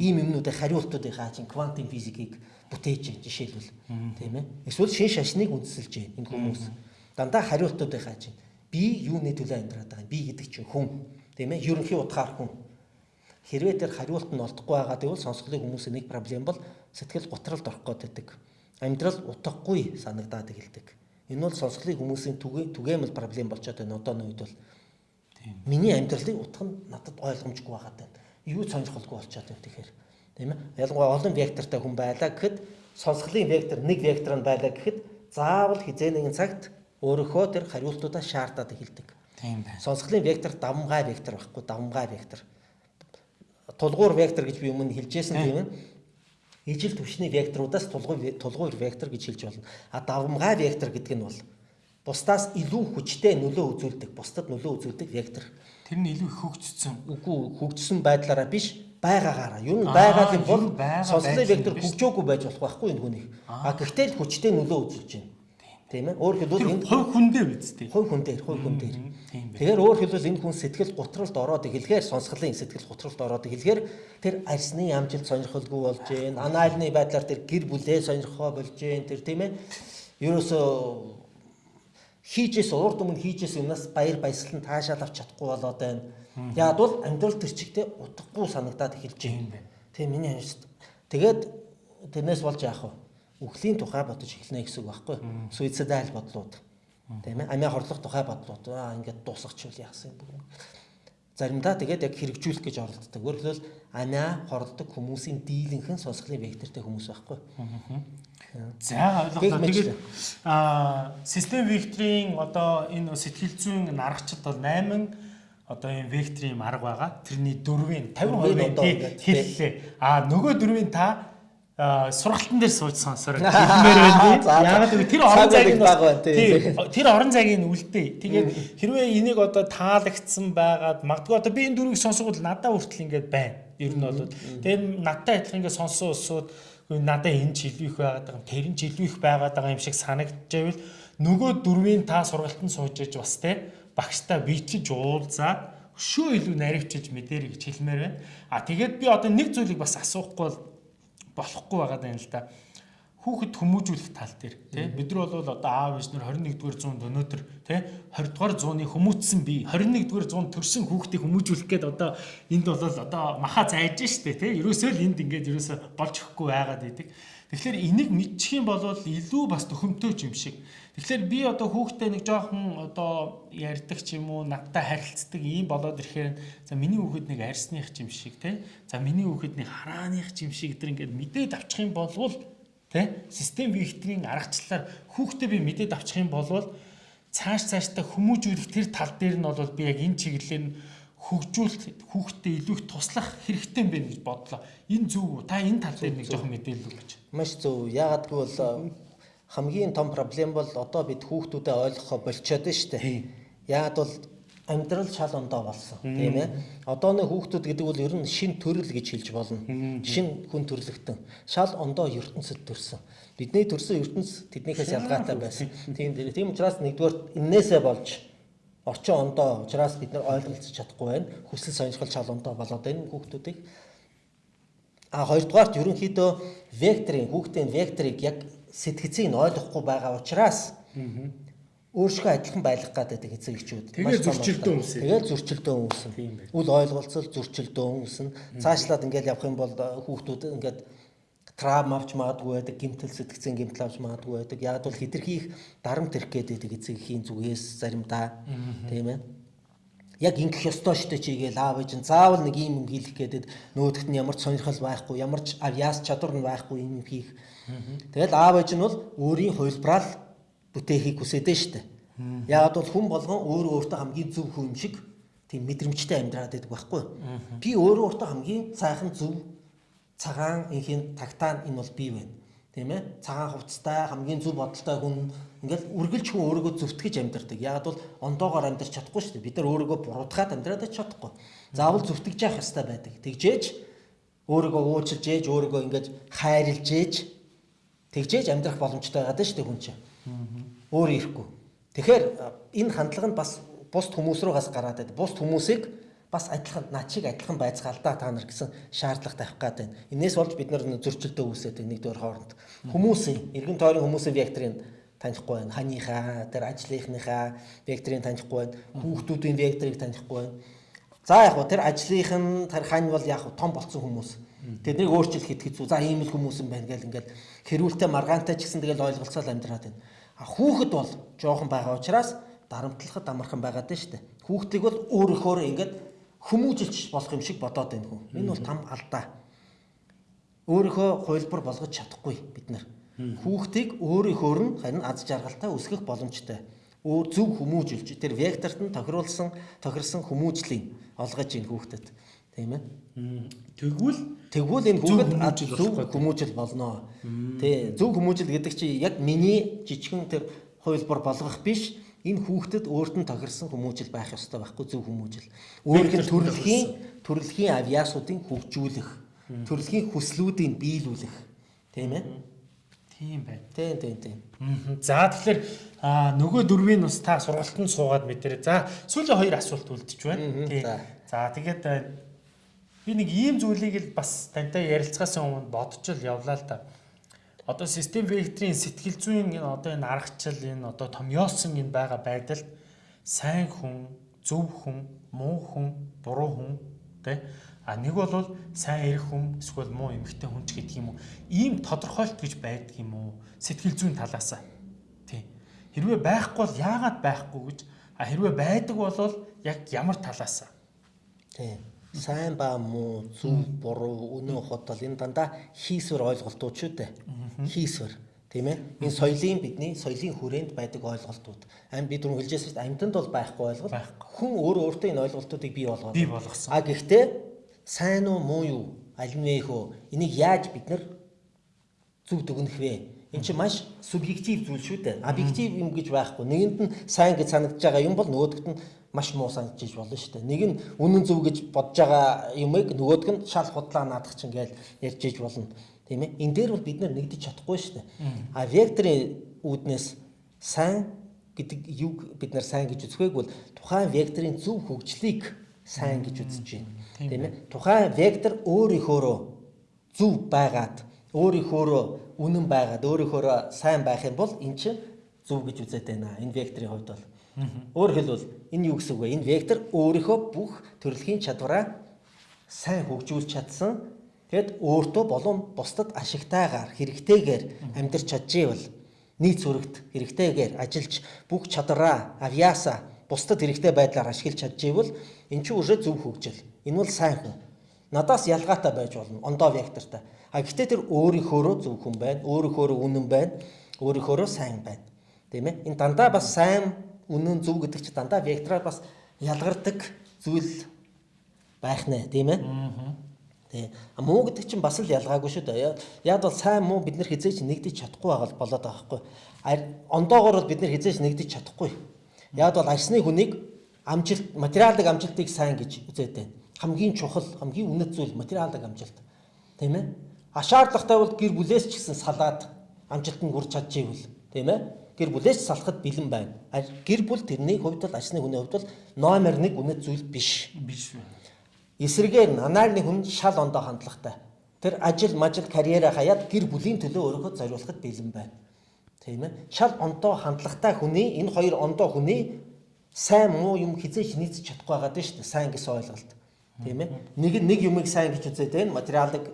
B: Ийм юмнуудыг хариултуудыг хааж квантын физикийг бүтээж жишээлбэл тийм ээ. Эсвэл шин шашныг үндэслэж байна энэ хүмүүс. Дандаа хариултуудыг хааж байна. Би юуны төлөө амьдраад байгаа юм? Би гэдэг чинь хүн. Тийм ээ. Ерөнхий утгаар хүн Хэрвээ тэр хариулт нь олдохгүй байгаа гэвэл сонсголын хүмүүсийн нэг проблем бол сэтгэл готролд орох гэдэг. Амьдрал утгагүй санагдаад эхэлдэг. Энэ бол сонсголын хүмүүсийн түгээмэл проблем болчиход байна одооны үед бол. Миний амьдралын утга нь надад ойлгомжгүй байгаад байна. Юу сонирхолгүй болчиход байна тэгэхээр. Тийм ээ. Ялангуяа олон вектортай хүн байлаа гэхэд сонсголын вектор нэг вектор нь байлаа гэхэд заавал хизээ нэгэн цагт өөрөөхөө тэр хариултуудаа шаардаад эхэлдэг. Тийм байна. Сонсголын вектор давмгай вектор байхгүй давмгай вектор тулгуур вектор гэж би өмнө хэлжсэн тийм ээ. Ижил түвшний векторудаас тулгуур тулгуур вектор гэж хэлж болно. А давмгай вектор гэдэг нь бол бусдаас илүү хүчтэй нөлөө үзүүлдэг, бусдад нөлөө үзүүлдэг вектор.
A: Тэр нь илүү хөгжсөн.
B: Үгүй хөгжсөн байдлаараа биш байгаагаараа. Юу нь байгалийн бол сонслын вектор хөгжөөгүй байж болох байхгүй энэ хүнийг. А гэхдээ л хүчтэй нөлөө үзүүлж байна. Тийм ээ. Өөр хэлбэл
A: энэ хувь хүн дээр биз дээ.
B: Хувь хүн дээр, хувь хүн дээр. Тэгэхээр өөр хэлбэл энэ хүн сэтгэл готролд ороод эхлэхээр сонсголын сэтгэл готролд ороод эхлэхээр тэр арсны амжилт сонирхолгүй болж гэн. Анаалны байдлаар тэр гэр бүлээ сонирхоо болж гэн. Тэр тийм ээ. Ерөөсөө хийжээс урд өмнө хийжээс юмнаас баяр баясгалан таашаал авч чадахгүй болоод байна. Яг бол амьдрал төр чигтээ утгагүй санагдаад эхэлж байна. Тийм миний амьд. Тэгээд тэрнээс болж яах вэ? Үхлийн тухай бодож эхэлнэ гэсэн үг байхгүй? Суицидал бодлууд. Тийм ээ. Амиа хорлох тухай бодлууд. Аа ингээд дуусгачихвал яасан юм бэ? заримдаа тэгээд яг хэрэгжүүлэх гэж оролддог. Өөрөөр хэлбэл амиа хорддог хүмүүсийн дийлэнхэн сонсголын вектортэй хүмүүс байхгүй.
A: За ойлголоо. Тэгээд аа систем векторийн одоо энэ сэтгэл зүйн нарагчд бол 8 одоо энэ векторийн арга байгаа. Тэрний дөрвийн 50%
B: Дөрвийн одоо
A: хэллээ. Аа нөгөө дөрвийн та сургалтын дээр сууж сонсороо хэлмээр байна. Яагаад гэвэл тэр орон зайг
B: баг байна, тий.
A: тий, тэр орон зайг нь үлдээ. Тэгээд хэрвээ энийг одоо таалагдсан байгаад магадгүй одоо би энэ дөрвийг сонсгол надад хүртэл ингээд байна. Ер нь бол тэгээд надтай адилхан ингээд сонсон усуд надад энэ ч илүү их байгаад байгаа юм тэр нь ч илүү их байгаад байгаа юм шиг санагдчихвэл нөгөө дөрвийн та сургалтанд сууж иж бас те багштай бичиж уулзаад өшөө илүү наривчиж мэдэрэй гэж хэлмээр байна. А тэгээд би одоо нэг зүйлийг бас асуухгүй бол болохгүй байгаа даа л да. Хүүхэд хүмүүжүүлэх тал дээр тий бид нар бол одоо аав ээж нар 21-р зуунд өнөөдөр тий 20-р зууны хүмүүжсэн бие 21-р зуунд төрсэн хүүхдийг хүмүүжүүлэх гээд одоо энд бол одоо маха зайж штэ тий ерөөсөө л энд ингээд ерөөсөө болж өгөхгүй байгаад идэг. Тэгэхээр энийг мэдчих юм бол илүү бас төхөмтөө юм шиг. Тэгэхээр би одоо хүүхдээ нэг жоохон одоо ярьдаг ч юм уу надтай харилцдаг ийм болоод ирэхээр за миний хүүхэд нэг арьсных юм шиг тий. За миний хүүхэд нэг харааных юм шиг гэдэр ингээд мэдээд авчих юм болвол тий систем векторийн аргачлалаар хүүхдээ би мэдээд авчих юм болвол цааш цааштай хүмүүжүүлэх тэр тал дээр нь бол би яг энэ чиглэлээр нь хөгжүүлэлт хүүхдээ илүү их туслах хэрэгтэй юм байна гэж бодлоо. Энэ зөв үү? Та энэ тал дээр нэг жоохон мэдээлэл өгөөч.
B: Маш зөв. Яагаад гэвэл хамгийн том проблем бол одоо бид хүүхдүүдэд ойлгохоо болчиход байна шүү дээ. Яагаад бол амьдрал шал ондоо болсон тийм ээ. Одооны хүүхдүүд гэдэг бол ер нь шин төрөл гэж хэлж болно. Шин хүн төрлөختөн. Шал ондоо ертөнцид төрсөн. Бидний төрсөн ертөнц тэднийхээс ялгаатай байсан. Тийм дээр. Тийм учраас нэгдүгээр энээсээ болж орчин ондоо учраас бид нар ойлголцож чадахгүй байна. Хүсэл сонирхол шал ондоо болоод байна хүүхдүүдийг. А хоёрдугаарт ерөнхийдөө векторын хүүхдийн векторыг яг сэтгцийг нь ойлгохгүй байгаа учраас өөрсгөө адилхан байлгах гэдэг эцэг эхчүүд.
A: Тэгээ
B: маш том
A: зөрчилдөө
B: байна.
A: үүсэв.
B: Тэгээ зөрчилдөө
A: байна.
B: Үл ойлголцол зөрчилдөө үүснэ. Цаашлаад ингээд явах юм бол э, хүүхдүүд ингээд травм авч магадгүй байдаг, гэмтэл сэтгцэн гэмтэл авч магадгүй байдаг. Яг бол хитрхи их дарамт ирэх байдаг эцэг эхийн зүгээс заримдаа. Тийм ээ яг ингэх ёстой штэ чигээл аав ээж нь заавал нэг юм юм хийх гэдэг нөгөөдөрт нь ямар ч сонирхол байхгүй ямар ч авьяас чадвар нь байхгүй юм хийх. Тэгэл аав ээж нь бол өөрийн хувилбараар бүтээхийг хүсэдэж штэ. Яагаад бол хүн болгон өөрөө өөртөө хамгийн зөв хүн шиг тийм мэдрэмжтэй амьдраад байдаг байхгүй. Би өөрөө өөртөө хамгийн сайхан зөв цагаан инхийн тагтаан энэ бол би байна. Тийм ээ? Цагаан хувцастай хамгийн зөв бодолтой хүн ингээл үргэлж хүн өөрийгөө зөвтгөж амьдардаг. Яг бол ондоогоор амьдарч чадахгүй шүү дээ. Бид нар өөрийгөө буруутгаад амьдраад чадахгүй. Заавал зөвтгөж явах хэрэгтэй байдаг. Тэгжээж өөрийгөө уучлж ээж, өөрийгөө ингээд хайрлж ээж тэгжээж амьдрах боломжтой байгаад шүү дээ хүн чинь. Өөр ирэхгүй. Тэгэхээр энэ хандлага нь бас бусд хүмүүс руугаас гараад байдаг. Бусд хүмүүсийг бас адилхан над шиг адилхан байцгаалдаа та нар гэсэн шаардлага тавих гад байна. Инээс болж бид нар зөрчилдөө үүсээд нэгдүгээр хооронд. Хүмүүсийн эргэн тойрон хүмүүсийн векторыг танихгүй байна. Ханийхаа, тэр ажлынхныхаа векторыг танихгүй байна. Хүүхдүүдийн векторыг танихгүй байна. За яг гоо тэр ажлынх нь тэр хань бол яг том болсон хүмүүс. Тэднийг өөрчлөх хэд хэцүү. За ийм л хүмүүс юм байна гэл ингээл хэрүүлтэй маргаантай ч гэсэн тэгэл ойлголцоод амьдраад байна. А хүүхэд бол жоохон байгаа учраас дарамтлахад амархан байгаад байна шүү дээ. Хүүхдийг бол өөрөөхөө ингээд хүмүүжилж болох юм шиг бодоод байна хүн. Энэ бол там алдаа. Өөрийнхөө хувилбар болгож чадахгүй бид нар. Хүүхдийг өөрийнхөөр нь харин аз жаргалтай өсгөх боломжтой. Өөр зөв хүмүүжилж тэр векторт нь тохируулсан тохирсон хүмүүжлийн олгож ийн хүүхдэд. Тийм ээ.
A: Тэгвэл
B: Тэгвэл энэ
A: хүмүүжил
B: зөв хүмүүжил болно. Тий, зөв хүмүүжил гэдэг чинь яг миний жижигхэн тэр хувилбар болгох биш. Энэ хүүхдэд өөрт нь тохирсон хүмүүжил байх ёстой байхгүй зөв хүмүүжил. Өөрийнх нь төрөлхийн төрөлхийн авьяасуудыг хөгжүүлэх, төрөлхийн хүслүүдийг биелүүлэх. Тийм ээ?
A: тийм байна.
B: Тийм, тийм, тийм.
A: За тэгэхээр нөгөө дөрвийн ус та сургалтанд суугаад мэдэрээ. За сүүлийн хоёр асуулт үлдэж байна.
B: Мгм,
A: Тий.
B: за.
A: Тэгээд би нэг ийм зүйлийг л бас тантай ярилцахаас өмнө бодож л явлаа л да. Одоо систем векторийн сэтгэл зүйн энэ одоо энэ аргачлал энэ одоо томьёолсон энэ байгаа байдалд сайн хүн, зөв хүн, муу хүн, буруу хүн тэ? А нэг бол сайн эрх хүн эсвэл муу эмгтэй хүн ч гэдэг юм уу? Ийм тодорхойлт гэж байдаг юм уу? Сэтгэл зүйн талаасаа. Тий хэрвээ байхгүй бол яагаад байхгүй гэж? А хэрвээ байдаг бол яг ямар талаасаа?
B: Тийм. Сайн ба муу, зөв, буруу, үнэн хотол энэ дандаа хийсвэр ойлголтууд шүү дээ. Хийсвэр. Тийм ээ. Энэ соёлын бидний соёлын хүрээнд байдаг ойлголтууд. Ам бид түрүү хэлжсэн дээ. Амьтанд бол байхгүй ойлголт. Хүн өөрөө өөртөө энэ ойлголтуудыг бий болгоод.
A: Бий болгосон.
B: А гэхдээ сайн уу муу юу? Аль нь вэ хөө? Энийг яаж бид нар зөв дүгнэх вэ? Энд чинь маш субъектив зүйл шүү дээ. Объектив юм гэж байхгүй. Нэгэнд нь сайн гэж санагдаж байгаа юм бол нөгөөдгт нь маш муу санагдаж болно шүү дээ. Нэг нь үнэн зөв гэж бодож байгаа юмыг нөгөөдг нь шал худлаа наадах чинь гээл ярьж иж болно. Тийм ээ. Энэ дээр бол бид нар нэгдэж чадахгүй шүү дээ. А векторын үүднээс сайн гэдэг юг бид нар сайн гэж үзэхгүйг бол тухайн векторын зөв хөгжлийг сайн гэж үзэж байна. Тийм ээ. Тухайн вектор өөрийнхөөрөө зөв байгаад өөрийнхөөрөө үнэн байгаад өөрийнхөөрөө сайн байх юм бол эн чинь зөв гэж үзээд байна. Энэ векторын хувьд бол. Өөр хэлбэл энэ юу гэсэн үг вэ? Энэ вектор өөрийнхөө бүх төрөлхийн чадвараа сайн хөгжүүлж чадсан Тэгэд өөртөө болон бусдад ашигтайгаар хэрэгтэйгээр амьдарч чаджээ бол нийт зүрэгт хэрэгтэйгээр ажиллаж бүх чадвараа авьяасаа бусдад хэрэгтэй байдлаар ашиглаж бол эн чинь уже зөв хөгжил. Энэ бол сайн хүн. Надаас ялгаатай байж болно. Ондоо вектортай. А гэхдээ тэр өөрийнхөөрөө зөв хүн байна. Өөрийнхөөрөө үнэн байна. Өөрийнхөөрөө сайн байна. Тийм ээ? Энэ дандаа бас сайн, үнэн, зөв гэдэг чинь дандаа вектораар бас ялгардаг зүйл байх нэ, тийм ээ? Тий. Муу гэдэг чинь бас л ялгаагүй шүү дээ. Яг бол сайн муу бид нар хизээч нэгдэж чадахгүй байгаа болоод байгаа хгүй. Ондоогоор бол бид нар хизээч нэгдэж чадахгүй. Яг бол арсны хүнийг амжилт материалын амжилтыг сайн гэж үзээд байна. Хамгийн чухал, хамгийн үнэт зүйл материалын амжилт. Тийм ээ? А шаардлагатай бол гэр бүлээс ч гэсэн салаад амжилтанд хүрч чадчихвэл, тийм ээ? Гэр бүлээс салахад бэлэн байна. Гэр бүл тэрний хувьд бол арсны хүний хувьд бол номер 1 үнэт зүйл биш.
A: Биш.
B: Эсрэгээр нанаарны хүн шал ондоо хандлагатай. Тэр ажил, мажил, карьераа хаяад гэр бүлийн төлөө өөрийнхөө зориулахад бэлэн байна. Тийм ээ. Шал ондоо хандлагатай хүний энэ хоёр ондоо хүний сайн муу юм хизээч нийцэж чадахгүй байгаа дээ шүү дээ. Сайн гэсэн ойлголт. Тийм ээ. Нэг нэг юмыг сайн гэж үзээд байна. Материалын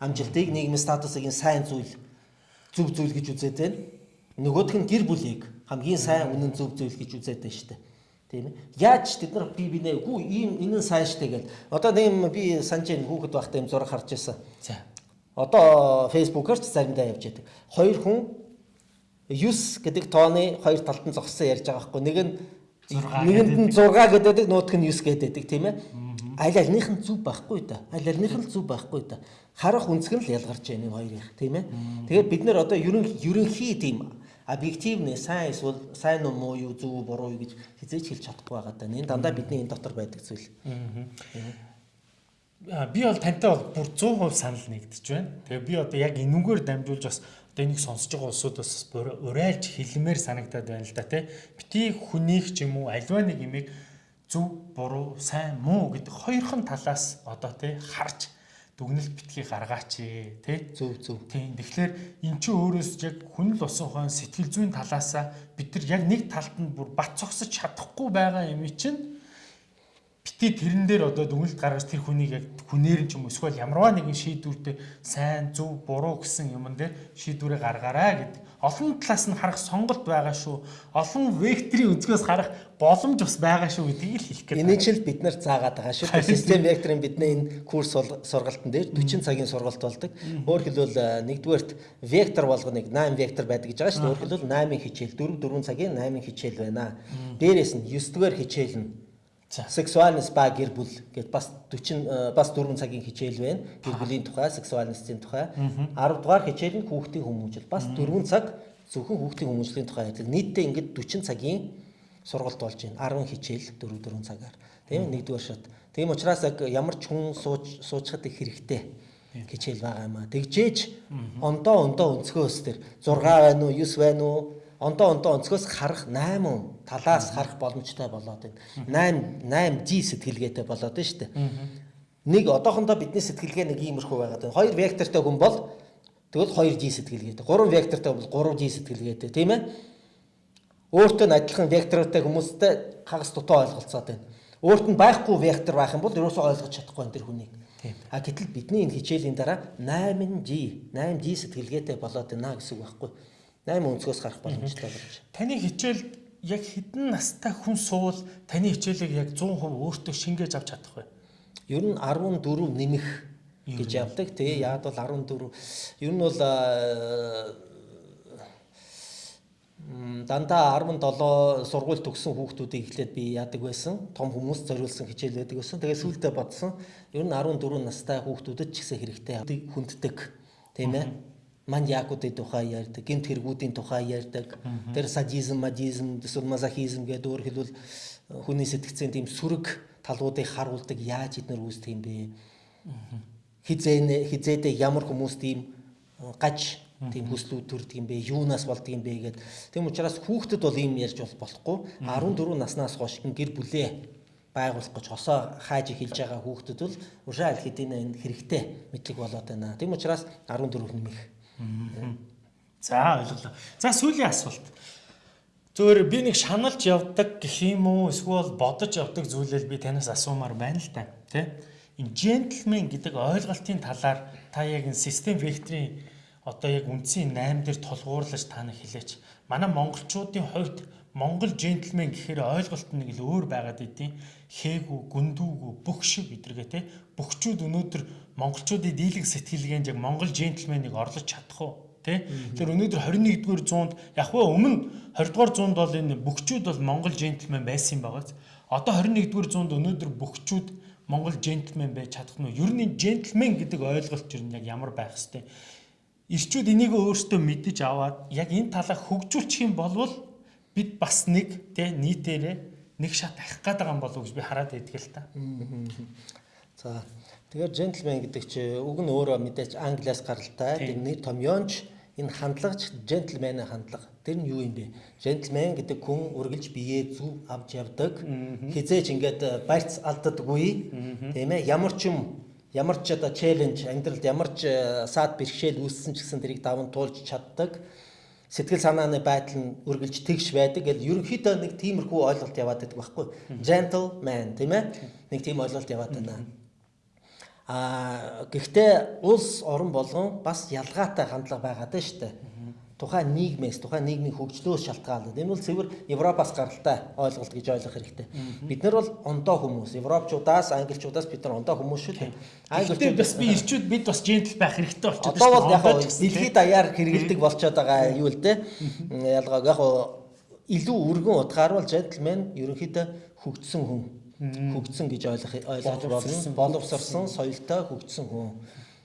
B: амжилтыг, нийгмийн статусыг сайн зүйл зөв зүйл гэж үзээд байна. Нөгөөх нь гэр бүлийг хамгийн сайн үнэн зөв зүйл гэж үзээд байна шүү дээ. Тийм ээ. Яаж тэд нар би бинэ гүү ийм энэ сайн штэ гэл. Одоо нэм би санаж ин хүүхэд байхдаа юм зураг харж байсан.
A: За.
B: Одоо фэйсбүүкээр ч заримдаа явж байдаг. Хоёр хүн 9 гэдэг тооны хоёр талд нь зогссон ярьж байгаа байхгүй. Нэг нь нэгэнд нь 6 гэдэг нутг нь 9 гэдэг тийм ээ. Аль альных нь зүв байхгүй да. Аль альных нь зүв байхгүй да. Харах үнцг нь л ялгарч байна энэ хоёрын тийм ээ. Тэгээд бид нар одоо ерөн ерөнхий тийм объективны сайн эсвэл сайн уу муу юу зөв буруу юу гэж хизээч хэлж чадахгүй байгаа даа. Энэ дандаа бидний энэ дотор байдаг зүйл.
A: Аа би бол тантай бол бүр 100% санал нэгдэж байна. Тэгээ би одоо яг энүүгээр дамжуулж бас одоо энийг сонсож байгаа улсуудаас урайлж хэлмээр санагдаад байна л да тий. Бити хүнийх ч юм уу альва нэг юмыг зөв буруу сайн муу гэдэг хоёрхан талаас одоо тий харж дүгнэлт битгий гаргаач тий
B: зөв зөв.
A: Тийм. Тэгэхээр эн чинь өөрөөс яг хүн л усан ухаан сэтгэл зүйн талаасаа бид нар яг нэг талд нь бүр бат цогсож чадахгүй байгаа юм чинь бити тэрэн дээр одоо дүгнэлт гаргаж тэр хүнийг яг хүнээр ч юм уу эсвэл ямарваа нэгэн шийдвэртэй сайн зөв буруу гэсэн юмн дээр шийдвэрээ гаргаарай гэдэг олон талаас нь харах сонголт байгаа шүү. Олон векторын өнцгөөс харах боломж бас байгаа шүү гэдгийг л хэлэх
B: гээд. Энийг ч л бид нар заагаад байгаа шүү. Систем векторын бидний энэ курс сургалтын дээр 40 цагийн сургалт болдог. Өөр хэлбэл нэгдүгээрт вектор болгоныг 8 вектор байдаг гэж байгаа шүү. Өөр хэлбэл 8-ын хичээл 4 4 цагийн 8-ын хичээл байна. Дээрээс нь 9 дугаар хичээл нь Сексуальность ба гэр бүл гэд бас 40 бас 4 цагийн хичээл байна. Гэр бүлийн тухай, сексуальностийн тухай. 10 дугаар хичээл нь хүүхдийн хүмүүжил. Бас 4 цаг зөвхөн хүүхдийн хүмүүжлийн тухай байдаг. Нийтдээ ингээд 40 цагийн сургалт болж байна. 10 хичээл 4 4 цагаар. Тийм нэгдүгээр шат. Тийм учраас яг ямар ч хүн сууж суучхад их хэрэгтэй хичээл байгаа юм аа. Тэгжээж ондоо ондоо өнцгөөс төр 6 байна уу, 9 байна уу, ондоо ондоо онцгоос харах 8 талаас харах боломжтой болоод байна. 8 8G сэтгэлгээтэй болоод байна шүү дээ. Нэг одоохондоо бидний сэтгэлгээ нэг иймэрхүү байгаад байна. Хоёр вектортой хүн бол тэгвэл 2G сэтгэлгээтэй. Гурван вектортой бол 3G сэтгэлгээтэй, тийм ээ? Өөртөө нь адилхан вектортой хүмүүстэй хагас дутуу ойлголцоод байна. Өөрт нь байхгүй вектор байх юм бол ерөөсөө ойлгож чадахгүй энэ төр хүнийг. А гэтэл бидний энэ хичээлийн дараа 8G, 8G сэтгэлгээтэй болоод байна гэсэн үг байхгүй юу? 8 өнцгөөс гарах боломжтой болж.
A: Таны хичээл яг хэдэн настай хүн суул таны хичээлийг яг 100% өөртөө шингээж авч чадах вэ?
B: ер нь 14 нэмэх гэж явдаг. Тэгээ яад бол 14 ер нь бол м, дандаа 17 сургууль төгссөн хүүхдүүдийг эхлээд би яадаг байсан. Том хүмүүс зориулсан хичээл байдаг байсан. Тэгээ сүүлдээ бодсон. Ер нь 14 настай хүүхдүүдэд ч гэсэн хэрэгтэй хүнддэг. Тийм ээ. Манд яакуудын тухай ярьдаг, гэмт хэрэгүүдийн тухай ярьдаг. Тэр садизм, мадизм, эсвэл мазохизм гэдэг өөр хэлбэл хүний сэтгцийн тийм сүрэг талуудыг харуулдаг яаж эднэр үүсдэг юм бэ? Хизээ хизээдээ ямар хүмүүс тийм э, гаж тийм хүслүүд төрдөг юм бэ? Юунаас болдго юм бэ гэд. Тийм учраас хүүхдэд бол ийм ярьж бол болохгүй. 14 наснаас хойш гэр бүлээ байгуулах гэж хосоо хааж эхэлж байгаа хүүхдэд бол уршаа аль хэдийн энэ хэрэгтэй мэдлэг болоод байна. Тийм учраас 14 нэмэх.
A: За ойлголоо. За сүүлийн асуулт. Зөвөр би нэг шаналж явдаг гэх юм уу эсвэл бодож явдаг зүйлэл би танаас асуумаар байна л да. Тэ? Энэ джентльмен гэдэг ойлголтын талаар та яг энэ систем векторын одоо яг үндсийн 8 дээр тулгуурлаж та нар хэлээч. Манай монголчуудын хувьд монгол джентльмен гэхээр ойлголт нь нэг л өөр байгаад идэв. Хээгүү, гүндүүгүү, бүх шиг гэдэргээ те. Бөхчүүд өнөөдөр монголчуудын дийлэг сэтгэлгээнд яг монгол джентльменыг орлож чадах уу? Тэ? Тэгэхээр өнөөдөр 21-р зуунд яг вэ өмнө 20-р зуунд бол энэ бөхчүүд бол монгол джентльмен байсан юм багаз. Одоо 21-р зуунд өнөөдөр бөхчүүд монгол джентльмен байж чадах нь юу? Ер нь джентльмен гэдэг ойлголт ер нь яг ямар байх хэвтэй. Ирчүүд энийг өөрсдөө мэдэж аваад яг энэ талаа хөгжүүлчих юм бол бид бас нэг тэ нийтээрээ нэг шат ахих гээд байгаа юм болов уу гэж би хараад байдаг л та.
B: За тэгэхээр джентльмен гэдэг чи үг нь өөрөө мэдээч англиас гаралтай. Тэр нэг томьёонч энэ хандлагч джентльмен의 хандлага. Тэр нь юу юм бэ? Джентльмен гэдэг хүн үргэлж биеэ зүв авч явдаг. Хизээч ингээд барьц алддаггүй. Тийм ээ? Ямар ч юм ямар ч одоо челленж амьдралд ямар ч саад бэрхшээл үүссэн ч гэсэн тэрийг даван туулж чаддаг сэтгэл санааны байдал нь үргэлж тэгш байдаг. Гэж ерөнхийдөө нэг тиймэрхүү ойлголт яваад байдаг байхгүй. Gentleman тийм ээ? Нэг тийм ойлголт яваад байна. А гэхдээ улс орон болгон бас ялгаатай хандлага байгаад байна шүү дээ. Тухайн нийгмээс, тухайн нийгмийн хөгжлөөс шалтгаалаад. Энэ бол цэвэр Европоос гаралтай ойлголт гэж ойлгох хэрэгтэй. Бид нар бол ондоо хүмүүс, Европчуудаас, Англичуудаас бид нар ондоо хүмүүс шүү дээ.
A: Англичууд бас би ирчүүд бид бас джентл байх хэрэгтэй болчиход
B: байна. Одоо бол яг дэлхийд даяар хэрэгэлдэг болчиход байгаа юу л дээ. Ялгааг яг илүү өргөн утгаар бол джентльмен ерөнхийдөө хөгжсөн хүн хөгжсөн гэж ойлгох ойлгож болно. Боловсрсон, соёлтой хөгжсөн хүн.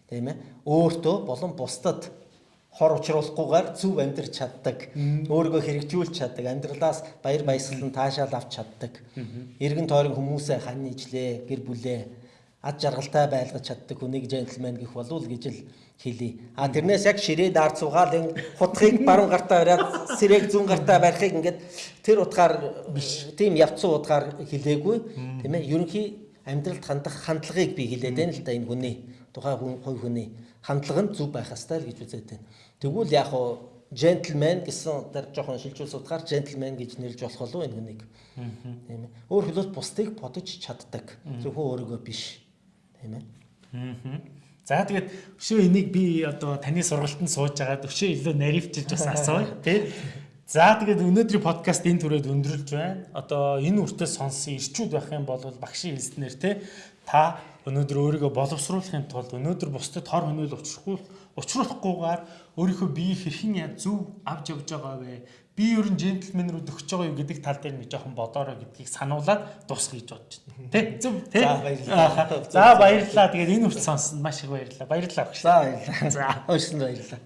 B: Тийм ээ. Өөртөө болон бусдад хор учруулахгүйгээр зөв амьдрч чаддаг, өөрийгөө хэрэгжүүлж чаддаг, амьдралаас баяр баясгал нь таашаал авч чаддаг. Иргэн тойрон хүмүүсээ хань ижлээ, гэр бүлээ ад жаргалтай байлгаж чаддаг хүнийг джентльмен гэх болов л гэж л хэлий. А тэрнээс яг ширээ даар цугаал энэ хутгийг баруун гартаа бариад сэрэг зүүн гартаа барихыг ингээд тэр утгаар биш. тийм явцсан утгаар хэлээгүй. Тийм ээ ерөнхий амьдралд хандах хандлагыг би хэлээд байна л да энэ хүний тухайн хүн хувь хүний хандлага нь зөв байх л гэж үзээд байна. Тэгвэл яг хуу джентльмен гэсэн тэр жоохон шилжүүлс утгаар джентльмен гэж нэрлж болох болов энэ хүнийг. Тийм ээ. Өөр хэлбэл бусдыг бодож чаддаг. Зөвхөн өөрийгөө биш. Тийм ээ.
A: За тэгээд өшөө энийг би одоо таны сургалтанд сууж агаад өшөө илүү наривчилж бас асууя тий. За тэгээд өнөөдрийн подкаст энэ түрээд өндөрлж байна. Одоо энэ үртээ сонссон ирчүүд байх юм бол багшийн хэлснээр тий та өнөөдөр өөрийгөө боловсруулахын тулд өнөөдөр бусдад хор хөнөөл учрахгүй учруулахгүйгээр өөрийнхөө биеийг хэрхэн зөв авч явж байгаа вэ? Би ер нь джентльмен рүү төгсөж байгаа юу гэдэг тал дээр нэг жоохон бодорой гэдгийг сануулад дуусгах гэж бодож байна. Тэ? Зөв тэ?
B: За баярлалаа.
A: За баярлалаа. Тэгээд энэ үрт сонсон маш их баярлалаа. Баярлалаа.
B: За баярлалаа. За. Өөрсөнд баярлалаа.